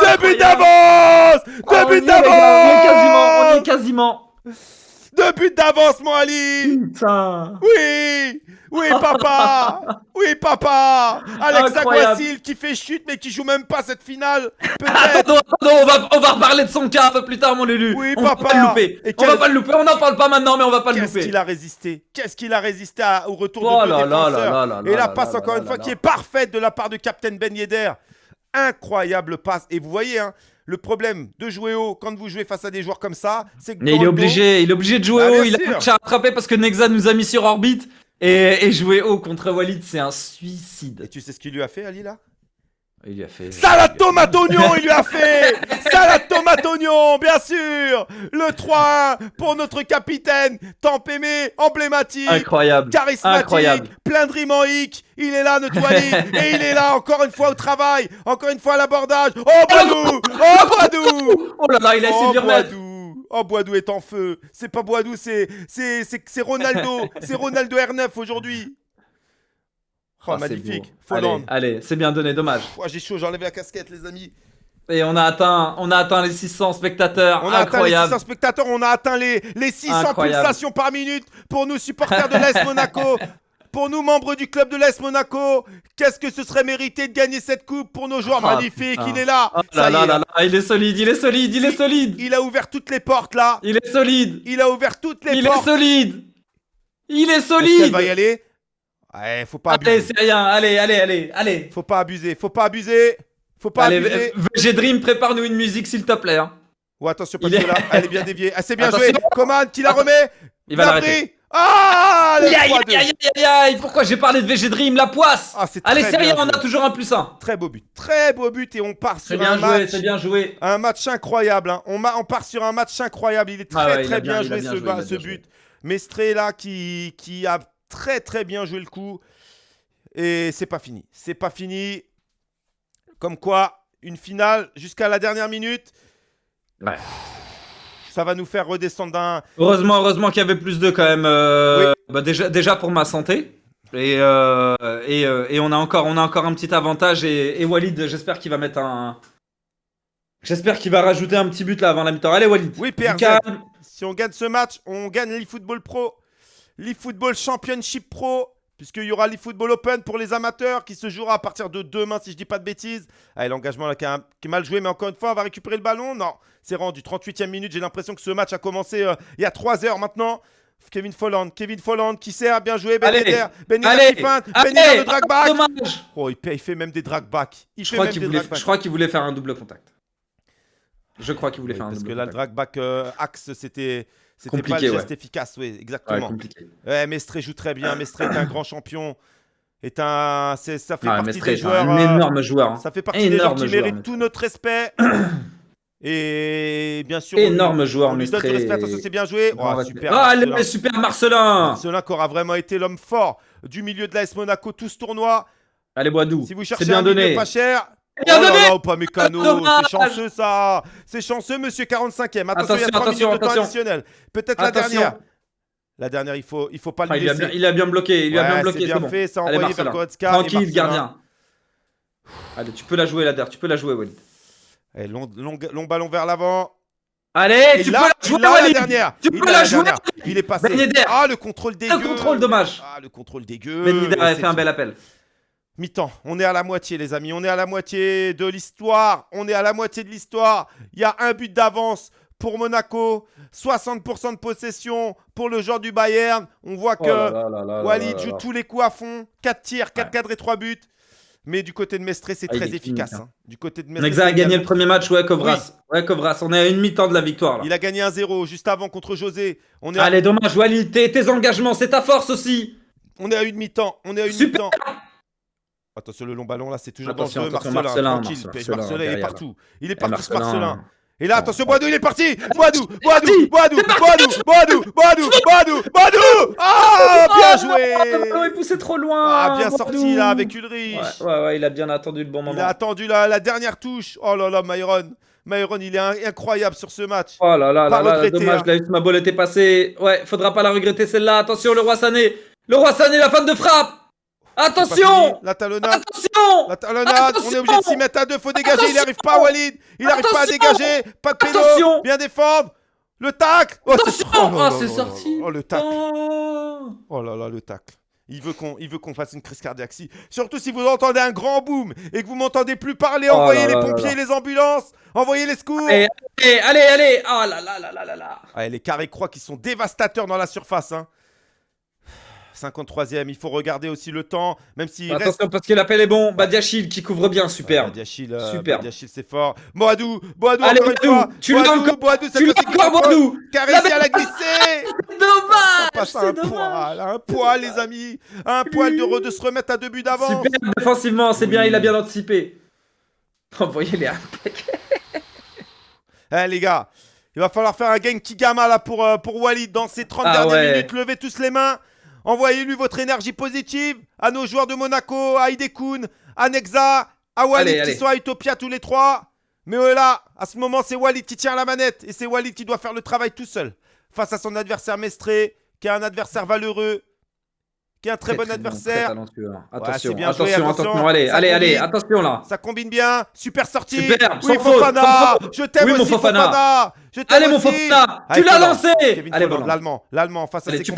Deux buts d'avance Deux buts d'avance On est quasiment, on est quasiment. Deux buts d'avance, mon Ali. Putain. Oui Oui, papa. Oui, papa. Alex Aguasil qui fait chute, mais qui joue même pas cette finale. Attends, attends, on va, on va reparler de son cas un peu plus tard, mon Lulu Oui, on papa. va pas le louper. On va pas le louper, on n'en parle pas maintenant, mais on va pas le louper. Qu'est-ce qu'il a résisté? Qu'est-ce qu'il a résisté au retour de oh deux défenseurs? Et la passe, encore une fois, qui est parfaite de la part de Captain Ben Yedder. Incroyable passe. Et vous voyez, hein, le problème de jouer haut quand vous jouez face à des joueurs comme ça, c'est que. Mais il est, obligé, il est obligé de jouer ah, haut. Il a rattrapé parce que Nexa nous a mis sur orbite. Et, jouer haut contre Walid, c'est un suicide. Et tu sais ce qu'il lui a fait, Ali, là? Il lui a fait. Salade tomate oignon, il lui a fait Salade tomate oignon, bien sûr Le 3-1 pour notre capitaine, tant aimé, emblématique, incroyable, charismatique, incroyable. plein de rimes Il est là, notre Walid, et il est là, encore une fois au travail, encore une fois à l'abordage. Oh, Boadou Oh, Boadou Oh là là, il a essayé de Boadou Oh, Boadou est en feu. C'est pas Boadou, c'est Ronaldo. c'est Ronaldo R9 aujourd'hui. Oh, ah, magnifique. Allez, allez c'est bien donné, dommage. J'ai chaud, j'enlève la casquette, les amis. Et on a atteint, on a atteint les 600 spectateurs. On a atteint les 600 spectateurs, on a atteint les, les 600 pulsations par minute pour nous supporters de l'Est Monaco. Pour nous, membres du club de l'Est Monaco, qu'est-ce que ce serait mérité de gagner cette coupe pour nos joueurs ah, magnifiques? Il est là. Oh là, là, là, il est solide, il est solide, il est solide. Il a ouvert toutes les portes là. Il est solide. Il a ouvert toutes les portes. Il est solide. Il est solide. Il va y aller? Ouais, faut pas abuser. Allez, c'est rien. Allez, allez, allez, allez. Faut pas abuser. Faut pas abuser. Faut pas abuser. VG Dream, prépare-nous une musique, s'il te plaît. Hein. Oh, attention, parce que là, elle est bien déviée. Ah, c'est bien joué. Commande, qui la remet? Il va l'arrêter. Ah Aïe aïe aïe aïe aïe Pourquoi j'ai parlé de VG Dream La poisse? Ah, Allez, c'est rien, on a toujours un plus un. Très beau but. Très beau but et on part sur bien un joué, match. C'est bien joué. Un match incroyable. Hein. On, on, part sur un match incroyable. Il est très ah très bien, joué, ce, but. Mestré là qui, qui a très très bien joué le coup. Et c'est pas fini. C'est pas fini. Comme quoi, une finale jusqu'à la dernière minute. Ouais. Ça va nous faire redescendre d'un. Heureusement, heureusement qu'il y avait plus de quand même. Euh, bah, déjà, déjà pour ma santé. Et, euh, euh, et, on, a encore, on a encore un petit avantage. Et, et Walid, j'espère qu'il va mettre un, J'espère qu'il va rajouter un petit but là avant la mi-temps. Allez Walid. Oui, Pierre. Si on gagne ce match, on gagne l'eFootball Pro, l'eFootball Championship Pro, puisqu'il y aura l'eFootball Open pour les amateurs qui se jouera à partir de demain, si je dis pas de bêtises. Allez, l'engagement là qui, est mal joué, mais encore une fois, on va récupérer le ballon. Non, c'est rendu 38e minute. J'ai l'impression que ce match a commencé euh, il y a 3 heures maintenant. Kevin Folland, Kevin Folland qui sert, bien joué, Ben Yedder, Ben Yedder qui feinte, Ben Yedder de dragback. Oh, il, fait même des dragbacks. Il je, crois qu'il voulait, je crois qu'il voulait faire un double contact. Je crois qu'il voulait faire un double contact. Parce que là, le dragback euh, axe, c'était c'était pas le geste efficace, oui, exactement. Ouais, Mestré joue très bien. Mestré est un grand champion. Est un, ça fait ah, partie Mestré des joueurs. Un euh, énorme joueur. Hein. Ça fait partie des joueurs qui méritent tout notre respect. Et bien sûr, énorme joueur, Mestré. respect. Attention, c'est bien joué. Oh, super, ah, Marcelin. super Marcelin. Marcelin qui aura vraiment été l'homme fort du milieu de l'AS Monaco tout ce tournoi. Allez, Boadou. Si vous cherchez bien un donné. pas cher, Bien oh donné là pas mécano, c'est chanceux ça C'est chanceux, monsieur 45ème. Attention, il y a 3 minutes de temps additionnel. Peut-être la dernière. La dernière, il faut, il faut pas le laisser. Il a, bien, il a, bien, bloqué, il a bien bloqué. C'est bien fait, ça a envoyé vers Goretzka. Tranquille, gardien. Allez, tu peux la jouer la dernière, tu peux la jouer, Walid. Allez, long, long, long ballon vers l'avant. Allez, tu peux la jouer, la dernière. Tu peux la, jouer. Il est passé. Ben ah, le contrôle dégueu. Le contrôle dommage. Ah, le contrôle dégueu. Ben Yedder avait fait un bel appel. Mi-temps, on est à la moitié les amis, on est à la moitié de l'histoire, on est à la moitié de l'histoire. Il y a un but d'avance pour Monaco, 60% de possession pour le joueur du Bayern. On voit oh que Walid joue tous les coups à fond, 4 tirs, 4 cadres et 3 buts. Mais du côté de Mestre, c'est ah, très efficace. Hein. Du côté de Mestre, a gagné le premier match, ouais, Kovras. Ouais, Kovras, on est à une mi-temps de la victoire. Il a gagné 1-0 juste avant contre José. On est Allez, dommage, Walid, tes, engagements, c'est ta force aussi. On est à une mi-temps, on est à une mi-temps. Attention, le long ballon là, c'est toujours dangereux. Marcelin, Marcelin, tranquille. Marcelin, il est partout. Il est parti, ce Marcelin. Et là, attention, Boadou, il est parti Boadou, Boadou, Boadou, Boadou, Boadou, Boadou, Boadou, Boadou Ah, bien joué Il poussait trop loin Ah, bien sorti là, avec Ulrich Ouais, ouais, il a bien attendu le bon moment. Il a attendu la dernière touche. Oh là là, Myron Myron, il est incroyable sur ce match. Oh là là, là, dommage, hein. ma balle était passée. Ouais, faudra pas la regretter celle-là. Attention, le roi Sané. Le roi Sané, la fin de frappe Attention La talonnade Attention La talonnade On est obligé de s'y mettre à deux, faut dégager, il arrive pas Walid Il arrive pas à dégager Pas de pédo Bien défendre Le tac Oh c'est oh, sorti Oh le tac oh. oh là là le tac il veut qu'on fasse une crise cardiaque. surtout si vous entendez un grand boom et que vous m'entendez plus parler, oh envoyez les pompiers, les ambulances, envoyez les secours. Allez, allez, allez, Oh là là là là là là. les carrés croix qui sont dévastateurs dans la surface. Hein. 53e, il faut regarder aussi le temps, même si. Attention parce que l'appel est bon. Badiachil qui couvre bien, super. Badiachil, euh, super. Badiachil c'est fort. Boadou, Boadou, Allez, encore Boadou, une fois. Tu l'as encore, Boadou, tu l'as encore, Boadou. Qui a réussi à la glisser. dommage. C'est un poil, un poil, les amis. Un poil de, de se remettre à deux buts d'avance. Super défensivement, c'est bien, il a bien anticipé. Envoyez les Eh les gars, il va falloir faire un gang Kigama là pour, euh, pour Walid dans ces 30 ah dernières minutes. Levez tous les mains. Envoyez-lui votre énergie positive à nos joueurs de Monaco, à Idekun, à Nexa, à Walid qui sont à Utopia tous les trois. Mais voilà, à ce moment, c'est Walid qui tient la manette et c'est Walid qui doit faire le travail tout seul face à son adversaire Mestré, qui est un adversaire valeureux, qui est un très, bon adversaire. attention, attention, attention, allez, allez, allez, attention là. Ça combine bien, super sortie. Super, oui, Fofana, je t'aime aussi Fofana. Je allez mon Fofana, tu l'as lancé. Allez, l'allemand, l'allemand face à ses tu.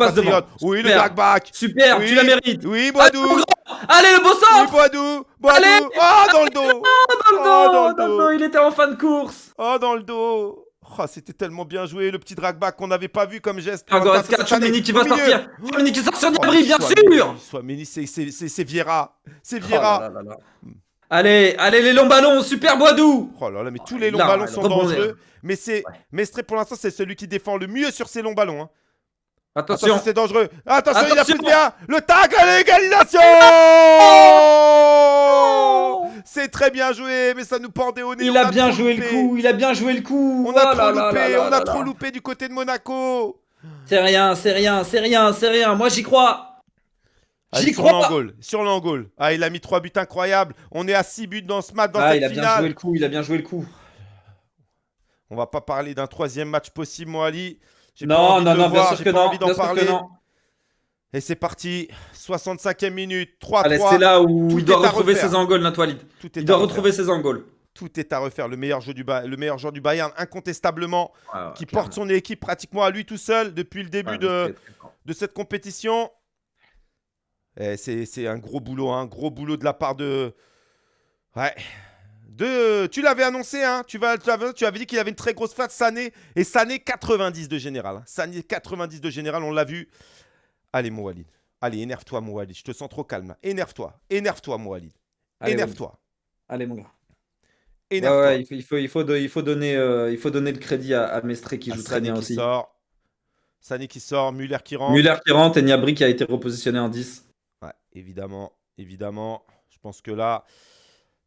Oui, le back Super, tu la mérites. Oui, Boadou. Allez, le beau sens. Oui, Boadou, Boadou. Oh, dans le dos. Oh, dans le dos, il était en fin de course. Oh, dans le dos. Oh, c'était tellement bien joué, le petit dragback qu'on n'avait pas vu comme geste. Ah, Goretzka, Chouameni qui va sortir. Chouameni qui sort sur Niabri, bien sûr. Chouameni, c'est Viera. C'est Viera. Allez, allez, les longs ballons, super Boadou Oh là là, mais tous les longs ballons sont dangereux. Mais c'est Mestre, pour l'instant, c'est celui qui défend le mieux sur ces longs ballons. Hein. Attention, c'est dangereux. Attention, il a plus bien. Le tag à l'égalisation C'est très bien joué, mais ça nous pendait au nez. Il a, bien joué le coup, il a bien joué le coup. On a oh trop loupé, on a trop loupé du côté de Monaco. C'est rien, c'est rien, c'est rien, c'est rien. Moi, j'y crois. J'y crois. Sur l'angole. Ah, il a mis 3 buts incroyables. On est à 6 buts dans ce match, dans ah, cette il a bien joué le coup, il a bien joué le coup. On va pas parler d'un troisième match possible, Moali. Non, non, non, bien sûr que non. Bien sûr que non. Et c'est parti, 65e minute, 3-3. c'est là où il doit retrouver ses angoles, Natwalid. Il doit retrouver ses angoles. Tout est à refaire. Le meilleur, jeu du le meilleur joueur du Bayern, incontestablement, qui porte son équipe pratiquement à lui tout seul depuis le début de, de cette compétition. C'est un gros boulot, un hein. gros boulot de la part de. Ouais. De, tu l'avais annoncé, hein tu, vas, tu, avais, tu avais dit qu'il avait une très grosse face, Sané. Et Sané, 90 de général. Hein. Sané, 90 de général, on l'a vu. Allez, mon Walid. Allez, énerve-toi, mon Walid. Je te sens trop calme. Énerve-toi. Énerve-toi, mon Walid. Énerve-toi. Allez, mon gars. Énerve-toi. il, faut, il, faut, il, faut donner, euh, il faut donner le crédit à, à Mestre qui joue très bien aussi. Sort. Sané qui sort, Muller qui rentre. Muller qui rentre et Niabri qui a été repositionné en 10. Ouais, évidemment, évidemment. Je pense que là,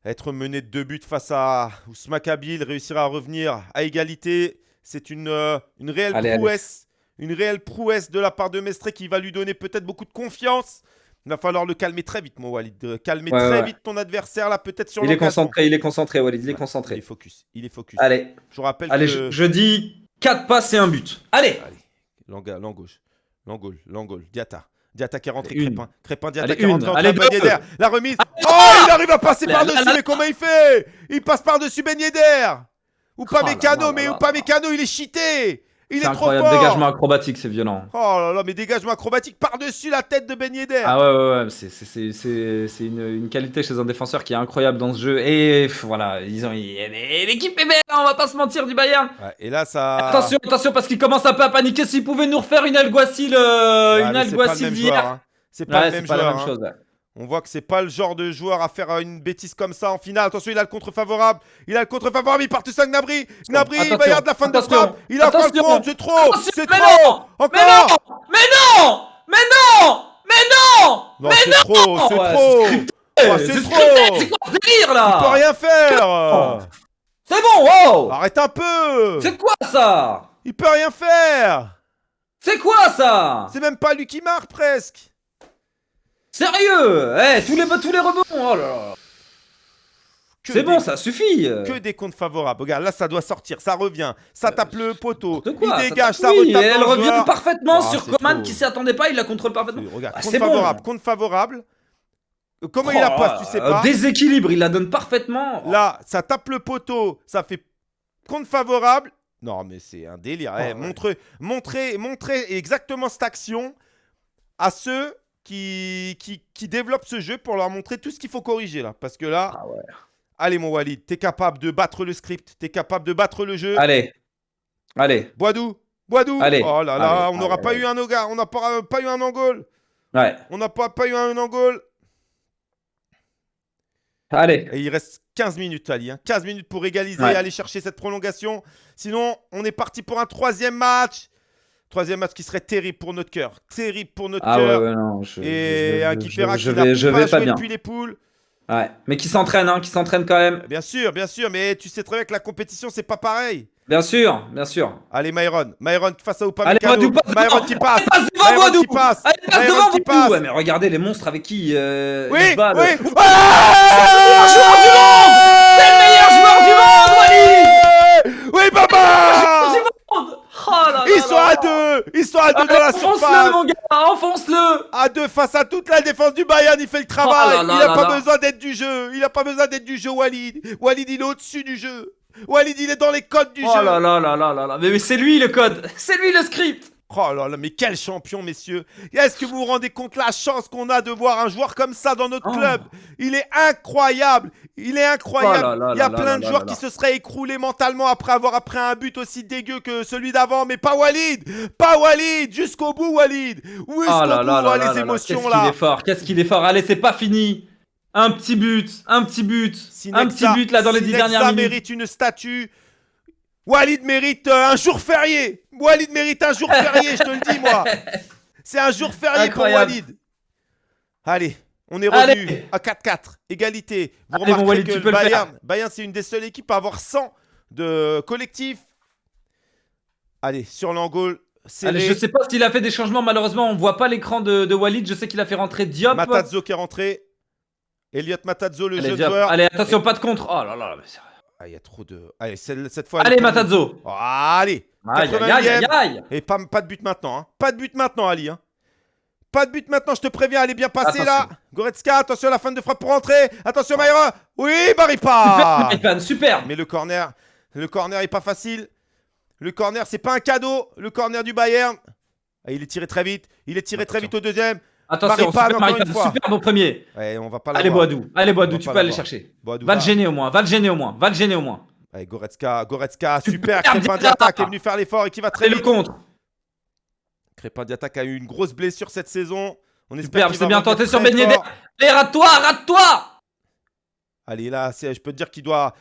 être mené de deux buts face à Ousmane Kabil, réussir à revenir à égalité, c'est une, euh, une réelle prouesse. Une réelle prouesse de la part de Mestre qui va lui donner peut-être beaucoup de confiance. Il va falloir le calmer très vite, mon Walid. Calmer très vite ton adversaire, là, peut-être sur Il est concentré, il est concentré, Walid, il est concentré. Il est focus, il est focus. Allez. Je vous rappelle Allez, je, dis 4 passes et un but. Allez Allez, l'an gauche, l'angle, l'angle, Diata. Diata qui est rentré, Crépin. Crépin, Diata qui est rentré Allez, d'air. La remise. Oh, il arrive à passer par-dessus, mais comment il fait? Il passe par-dessus Ben Yedder Ou pas oh Mécano, mais ou pas Mécano, il est cheaté il est, incroyable. trop fort Dégagement acrobatique, c'est violent. Oh là là, mais dégagement acrobatique par-dessus la tête de Ben Yedder Ah ouais, ouais, ouais, c'est une, une, qualité chez un défenseur qui est incroyable dans ce jeu. Et voilà, ils ont l'équipe est belle, hein, on va pas se mentir du Bayern. Ouais, et là, ça... Attention, attention, parce qu'il commence un peu à paniquer. S'il pouvait nous refaire une Alguacil, euh, une Alguacil d'hier. C'est pas, le même joueur. Hein. Pas la même chose, on voit que c'est pas le genre de joueur à faire une bêtise comme ça en finale. Attention, il a le contre favorable. Il a le contre favorable. Il part tout ça Gnabry. Gnabry, il va y avoir de la fin de frappe. Il a encore le contre. C'est trop. C'est trop. Non encore. Mais non. Mais non. Mais non. Mais non. c'est trop. C'est trop. c'est trop. C'est quoi ce délire là Il peut rien faire. C'est bon. Wow. Arrête un peu. C'est quoi ça Il peut rien faire. C'est quoi ça C'est même pas lui qui marque presque. Sérieux Eh, tous les, tous les rebonds Oh là là c'est bon, ça suffit Que des comptes favorables. Regarde, là, ça doit sortir, ça revient, ça tape le poteau, quoi, il dégage, ça, oui, Elle revient parfaitement ah, sur Coman qui s'y attendait pas, il la contrôle parfaitement. regarde, ah, compte favorable, compte favorable. Comment il la oh, passe, tu sais pas Déséquilibre, il la donne parfaitement. Là, ça tape le poteau, ça fait compte favorable. Non, mais c'est un délire. Oh, eh, montrez, montrez, montrez exactement cette action à ceux qui, qui, qui développent ce jeu pour leur montrer tout ce qu'il faut corriger là. Parce que là, ah allez mon Walid, t'es capable de battre le script, t'es capable de battre le jeu. Allez, allez. Boidou, Boidou. Allez. Oh là là, on n'aura pas eu un Oga, on n'a pas, pas eu un Angol. Ouais. On n'a pas, pas eu un Angol. Allez. Et il reste 15 minutes, Ali. 15 hein. minutes pour égaliser et aller chercher cette prolongation. Sinon, on est parti pour un troisième match. Troisième match qui serait terrible pour notre cœur. Terrible pour notre ah cœur. Ouais, ouais, non, je, et un qui fera je, vais, je vais pas bien. depuis les poules. Ouais, mais qui s'entraîne, hein, qui s'entraîne quand même. Bien sûr, bien sûr, mais tu sais très bien que la compétition, c'est pas pareil. Bien sûr, bien sûr. Allez, Myron. Myron face à Upamecano. Allez, Myron qui passe. Allez, passe devant Myron qui passe. Allez, passe devant qui passe. Ouais, mais regardez les monstres avec qui euh, oui, ils. Oui, le meilleur joueur du monde C'est le meilleur joueur du monde, Wally Oui, papa ils sont à deux. Ils sont à deux dans la surface Enfonce-le, mon gars Enfonce-le. À deux face à toute la défense du Bayern, il fait le travail. Oh Il n'a pas besoin d'être du jeu. Il n'a pas besoin d'être du jeu, Walid. Walid, il est au-dessus du jeu. Walid, il est dans les codes du oh jeu. Oh là là là là là. Là Mais, c'est lui le code. C'est lui le script Oh là là, mais quel champion, messieurs. Est-ce que vous vous rendez compte la chance qu'on a de voir un joueur comme ça dans notre oh. club? Il est incroyable. Il est incroyable. Oh Il y a plein de joueurs qui se seraient écroulés mentalement après avoir appris un but aussi dégueu que celui d'avant, mais pas Walid. Pas Walid. Jusqu'au bout, Walid. Jusqu'au oh bout, les émotions là. Qu'est-ce qu'il est fort Qu'est-ce qu'il est fort. Allez, c'est pas fini. Un petit but, un petit but, un petit but là dans les dix dernières minutes. mérite une statue. Walid mérite euh, un jour férié. Walid mérite un jour férié, je te le dis, moi. C'est un jour férié pour Walid. Allez, on est revenu à 4-4. Égalité. Vous remarquez que le Bayern, Bayern c'est une des seules équipes à avoir 100 de collectif. Allez, sur l'angle. Je sais pas s'il a fait des changements. Malheureusement, on voit pas l'écran de, Walid. Je sais qu'il a fait rentrer Diop. Matazzo qui est rentré. Elliot Matazzo, le jeune joueur. Allez, attention, pas de contre. Oh là là, mais ah, il y a trop de. Allez, cette fois. Allez, Matazzo oh, Allez Aïe, aïe, aïe, Et pas, pas, de but maintenant. Hein. Pas de but maintenant, Ali. Hein. Pas de but maintenant, je te préviens, elle est bien passée là. Goretzka, attention à la fin de frappe pour rentrer. Attention Mayra. Oui, Baripa. Super, super. Mais le corner, le corner est pas facile. Le corner, c'est pas un cadeau. Le corner du Bayern. Il est tiré très vite. Il est tiré très vite au deuxième. Attention, super, super bon premier. on va pas Allez, Boadou. Allez, Boadou, tu peux aller chercher. va le gêner au moins. Va le gêner au moins. Va le gêner au moins. Allez, Goretzka, Goretzka, super. Crépin Diata qui est venu faire l'effort et qui va très vite. le contre. Crépin Diata qui a eu une grosse blessure cette saison. On espère c'est bien tenté sur Ben Yedder. Allez, rate-toi, rate-toi Allez, là, je peux te dire qu'il doit,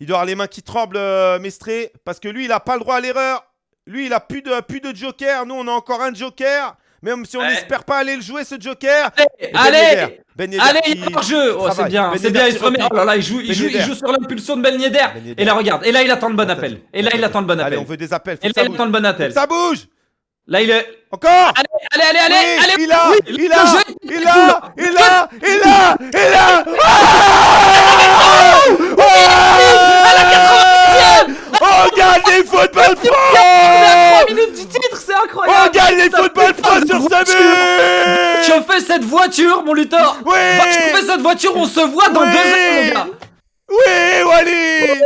il doit avoir les mains qui tremblent, euh, Mestré, parce que lui, il n'a pas le droit à l'erreur. Lui, il a plus de, plus de joker. Nous, on a encore un joker. Même si on n'espère pas aller le jouer, ce joker. Allez, ben Allez, il est hors jeu. Oh, c'est bien, ben c'est bien. Il se remet. Oh là là, il joue, il joue, il joue sur l'impulsion de Ben Yedder. Et là, regarde. Et là, il attend le bon appel. Et là, il attend le bon appel. Allez, on veut des appels. Et là, il attend le bon appel. Ça bouge. Là, il est. Encore Allez, allez, allez, allez, allez Il a, il a, il a, il a, il a, il a À la 80 On gagne les football pro On est à 3 minutes du titre, c'est incroyable. On gagne les football pro sur ce but. Je fais cette voiture, mon Luthor. Oui. Je fais cette voiture, on se voit dans deux heures, les gars. Oui, Walid.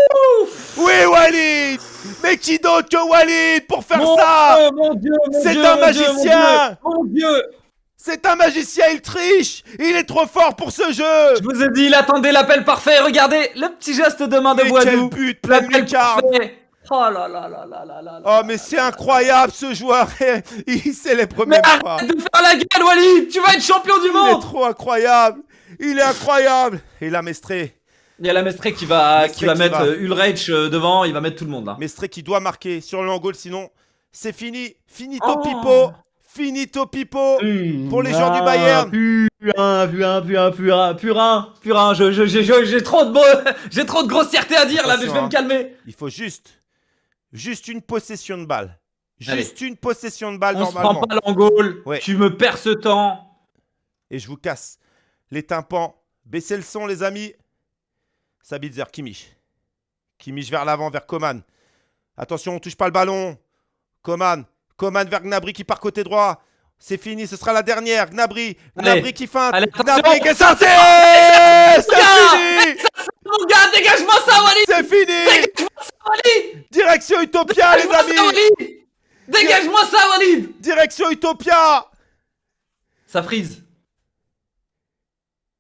Oui, Walid. Mais qui d'autre que Walid pour faire ça Mon Dieu, mon C'est un magicien. Mon Dieu, C'est un magicien, il triche. Il est trop fort pour ce jeu. Je vous ai dit, il attendait l'appel parfait. Regardez, le petit geste de main de mais Boisdou. quel but, plein Oh là là là là là là Oh mais c'est incroyable ce joueur. Il les premiers mais arrête de faire la gueule Walid Tu vas être champion du monde Il est trop incroyable. Il est incroyable. Et là Mestré. Il y a la Mestré qui va, qui va mettre euh, Ulreich euh, devant, il va mettre tout le monde là. Mestré qui doit marquer sur le goal, sinon c'est fini. Finito oh. Pipo. Finito Pipo pour les gens du Bayern. Purin, purin, purin, purin, purin, purin. J'ai trop de j'ai trop de grossièreté à dire là, mais je vais me calmer. Il faut juste, juste une possession de balle. Juste une possession de balle On normalement. On se prend pas l'angole. Tu me perds ce temps. Et je vous casse les tympans. Baissez le son les amis. Sabitzer, Kimmich. Kimmich vers l'avant, vers Coman. Attention, on touche pas le ballon. Coman. Coman vers Gnabry qui part côté droit. C'est fini, ce sera la dernière. Gnabry. Gnabry qui feinte. Gnabry qui est censé C'est fini. Mon gars, dégage-moi ça, Walid C'est fini. Dégage-moi ça, Walid Direction Utopia, les amis. Dégage-moi ça, Walid Direction Utopia. Ça frise.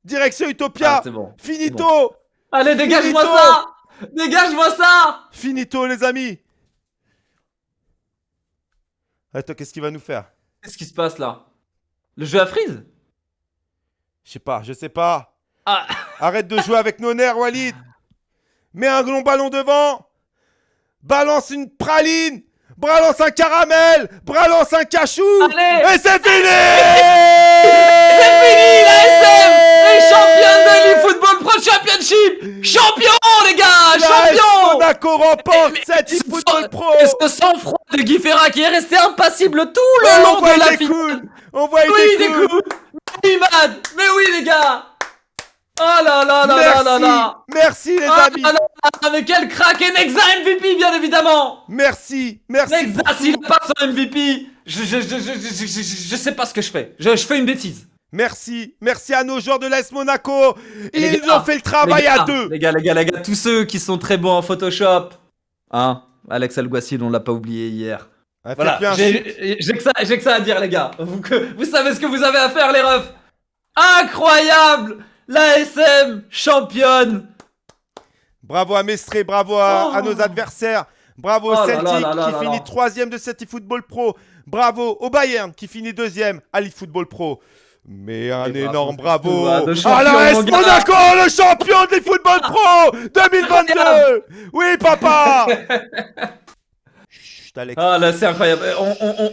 Direction Utopia. Ah, bon. Finito. Allez, dégage-moi ça. Dégage-moi ça. Finito, les amis Attends, qu'est-ce qu'il va nous faire? Qu'est-ce qui se passe, là? Le jeu a freeze? Je sais pas, je sais pas. Ah. Arrête de jouer avec nos nerfs, Walid. Mets un long ballon devant. Balance une praline. Balance un caramel. Balance un cachou. Et c'est fini. C'est fini, la SM Les champions de l'eFootball Pro Championship. Champion, les gars Champion. Monaco remporte cette eFootball Pro. ce sang-froid de Guy Ferra qui est resté impassible tout le long de la finale. On voit oui, des coups. Oui, Mais oui, les gars. Oh là là là là là là. Merci les oh amis. là là Mais quel crack. Et Nexa MVP bien évidemment. Merci Merci Nexa s'il pas son MVP je, je, je, je, je, sais pas ce que je fais. Je, je fais une bêtise Merci, merci à nos joueurs de l'AS Monaco. Ils ont fait le travail à deux. Les gars, les gars, les gars, tous ceux qui sont très bons en Photoshop. Hein Alex Alguacil, on l'a pas oublié hier. voilà, j'ai que, ça, que ça à dire, les gars. Vous, vous savez ce que vous avez à faire, les refs. Incroyable L'ASM championne Bravo à Mestré, bravo à, nos adversaires. Bravo au oh Celtic qui finit troisième de cette eFootball Pro. Bravo au Bayern qui finit deuxième à l'eFootball Pro. Mais un énorme bravo, à l'AS Monaco, le champion des Football Pro 2022 Oui, papa Ah là, c'est incroyable.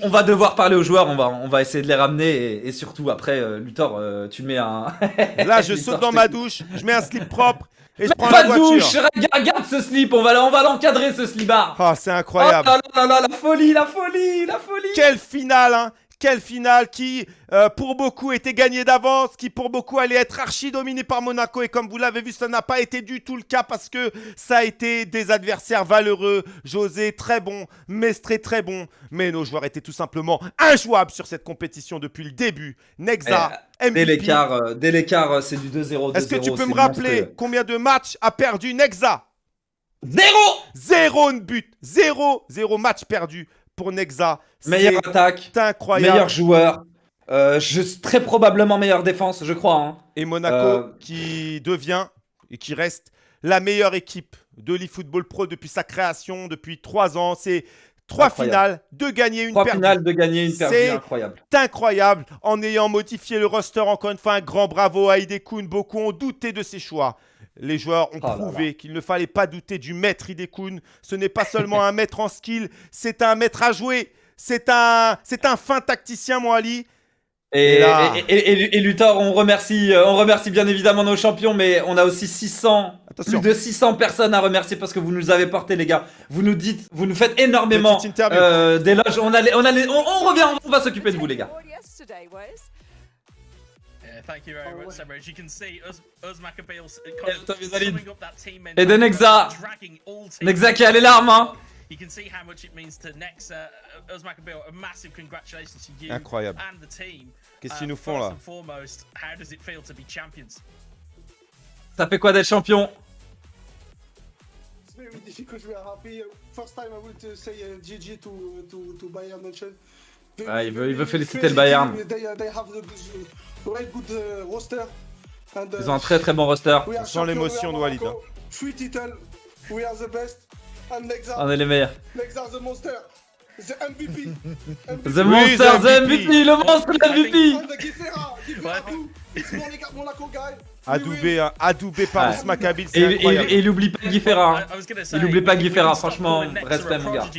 On, va devoir parler aux joueurs, on va, on va essayer de les ramener. Et, surtout, après, euh, Luthor, euh, tu mets un. Là, je saute dans ma douche, je mets un slip propre. Et je prends pas la de douche, regarde ce slip, on va, on va l'encadrer ce slibard. Ah, c'est incroyable. Oh là là là, la folie, la folie, la folie. Quelle finale, hein quelle finale qui, euh, pour beaucoup, était gagnée d'avance, qui pour beaucoup allait être archi dominée par Monaco. Et comme vous l'avez vu, ça n'a pas été du tout le cas parce que ça a été des adversaires valeureux. José, très bon. Mestré, très bon. Mais nos joueurs étaient tout simplement injouables sur cette compétition depuis le début. Nexa, eh, MVP. Dès l'écart, euh, c'est du 2-0. Est-ce que tu peux me rappeler combien de matchs a perdu Nexa? Zéro Zéro but Zéro Zéro match perdu pour Nexa. Meilleure attaque. incroyable. Meilleur joueur. Euh, très probablement meilleure défense, je crois. Hein. Et Monaco euh, qui devient et qui reste la meilleure équipe de l'eFootball Pro depuis sa création, depuis trois ans. C'est trois finales, deux gagnés, une trois finales, deux gagnés, une perdue, incroyable. C'est incroyable. En ayant modifié le roster, encore une fois, un grand bravo à Idekun. Beaucoup ont douté de ses choix. Les joueurs ont oh prouvé qu'il ne fallait pas douter du maître Idekun. Ce n'est pas seulement un maître en skill, c'est un maître à jouer. C'est un, c'est un fin tacticien, mon Ali. Et, et, Luthor, on remercie, euh, on remercie bien évidemment nos champions, mais on a aussi 600, plus de 600 personnes à remercier parce que vous nous avez porté, les gars. Vous nous dites, vous nous faites énormément euh, d'éloges. On, on, on, revient, on va s'occuper de vous, les gars. Thank you very much, As you can see, Uz, Uz coming up that team Et de Nexa. Nexa qui a les larmes, hein. You can see how much it means to Nexa. Uz A massive congratulations to you Incroyable. and the team. Qu'est-ce qu'ils nous font là? foremost, how does it feel to be champions? Ça fait quoi d'être champion? It's very difficult. We are happy. First time I would say uh, GG to to to Bayern München. Ah, il veut, il veut féliciter le Bayern. Ils ont un très très bon roster. Sans l'émotion de Walid. Hein. On est les meilleurs. The Monster, the MVP. The Monster, the MVP, le monstre, MVP. Adoubé, hein. adoubé par ah. Maccabi, c'est incroyable. Et, il oublie pas Guy Ferra. Il oublie pas Guy Ferra, franchement, respect mon gars.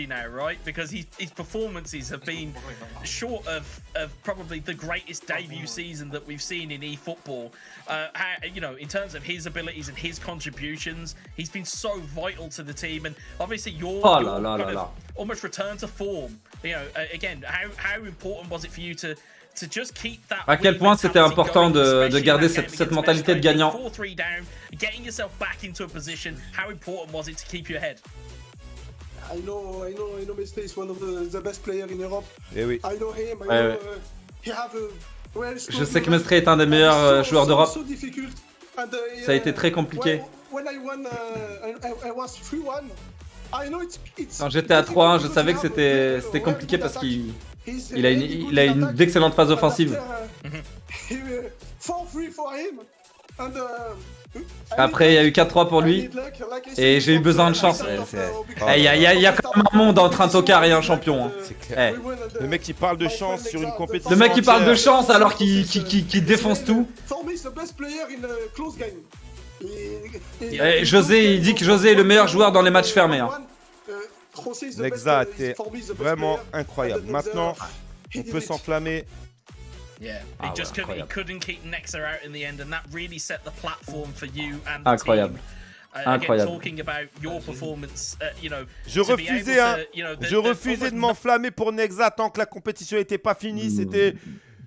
Because his, his performances have been short of, of probably the greatest debut season that we've seen in eFootball. Uh, you know, in terms of his abilities and his contributions, he's been so vital to the team. And obviously, your, oh, your la, la, kind la, of almost return to form. You know, again, how, how important was it for you to À quel point c'était important de, de, garder cette, cette mentalité de gagnant. I know, I know, I know Mestre is one of the, the best players in Europe. Eh oui. I know him, I know, uh, he have a well Je sais que Mestre est un des meilleurs euh, joueurs d'Europe. So uh, Ça a été très compliqué. When, when I won, uh, I, I was 3-1. Quand j'étais à 3-1, je savais que c'était compliqué parce qu'il il a une, il a une d'excellentes phases offensives. Après, il y a eu 4-3 pour lui. Et j'ai eu besoin de chance. Il y, a quand même un monde entre un tocard et un champion. Hein. Clair. Le mec qui parle de chance sur une compétition. Le mec qui parle de chance alors qu'il défonce tout. José, il dit que José est le meilleur joueur dans les matchs fermés. Nexa était vraiment incroyable. Maintenant, on peut s'enflammer. Yeah, ah, he just couldn't, he couldn't keep Nexa out in the end, and that really set the platform for you and the incroyable. team. Uh, incroyable. Talking about your performance, uh, you know, je refusais, hein, to, you know, the, je refusais de m'enflammer pour Nexa tant que la compétition n'était pas finie. Hmm. C'était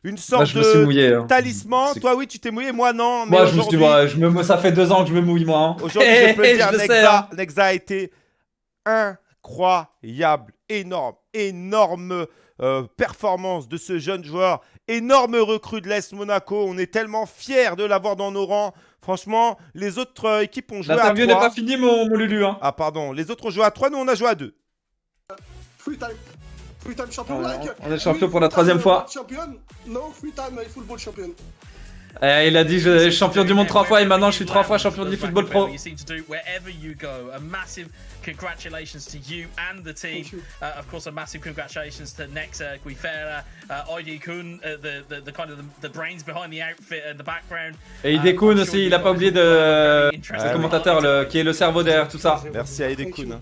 une sorte de mouillé, hein. talisman. Toi, oui, tu t'es mouillé, moi, non. Mais moi, je me suis dit, je me, ça fait deux ans que je me mouille, moi. Hein. Aujourd'hui, je peux dire, Nexa, hein. Nexa a été un incroyable, énorme, énorme euh, performance de ce jeune joueur, énorme recrue de l'Est Monaco. On est tellement fiers de l'avoir dans nos rangs. Franchement, les autres euh, équipes ont joué à 3. n'est pas fini, mon, Lulu. Hein. Ah, pardon. Les autres ont joué à 3, nous on a joué à 2. Free time. Free time champion. on est champion pour la troisième fois. No free time football champion. Eh, il a dit je suis champion du monde trois fois et maintenant je suis trois fois champion du football pro. Congratulations to you and the team. Uh, of course, a massive congratulations to Nexa Guifera, uh, ID Kun, uh, the, the, the kind of the, the, brains behind the outfit and the background. Et ID uh, Kun aussi, il a pas oublié de euh, le commentateur le, qui est le cerveau derrière tout ça. Merci à ID Kun.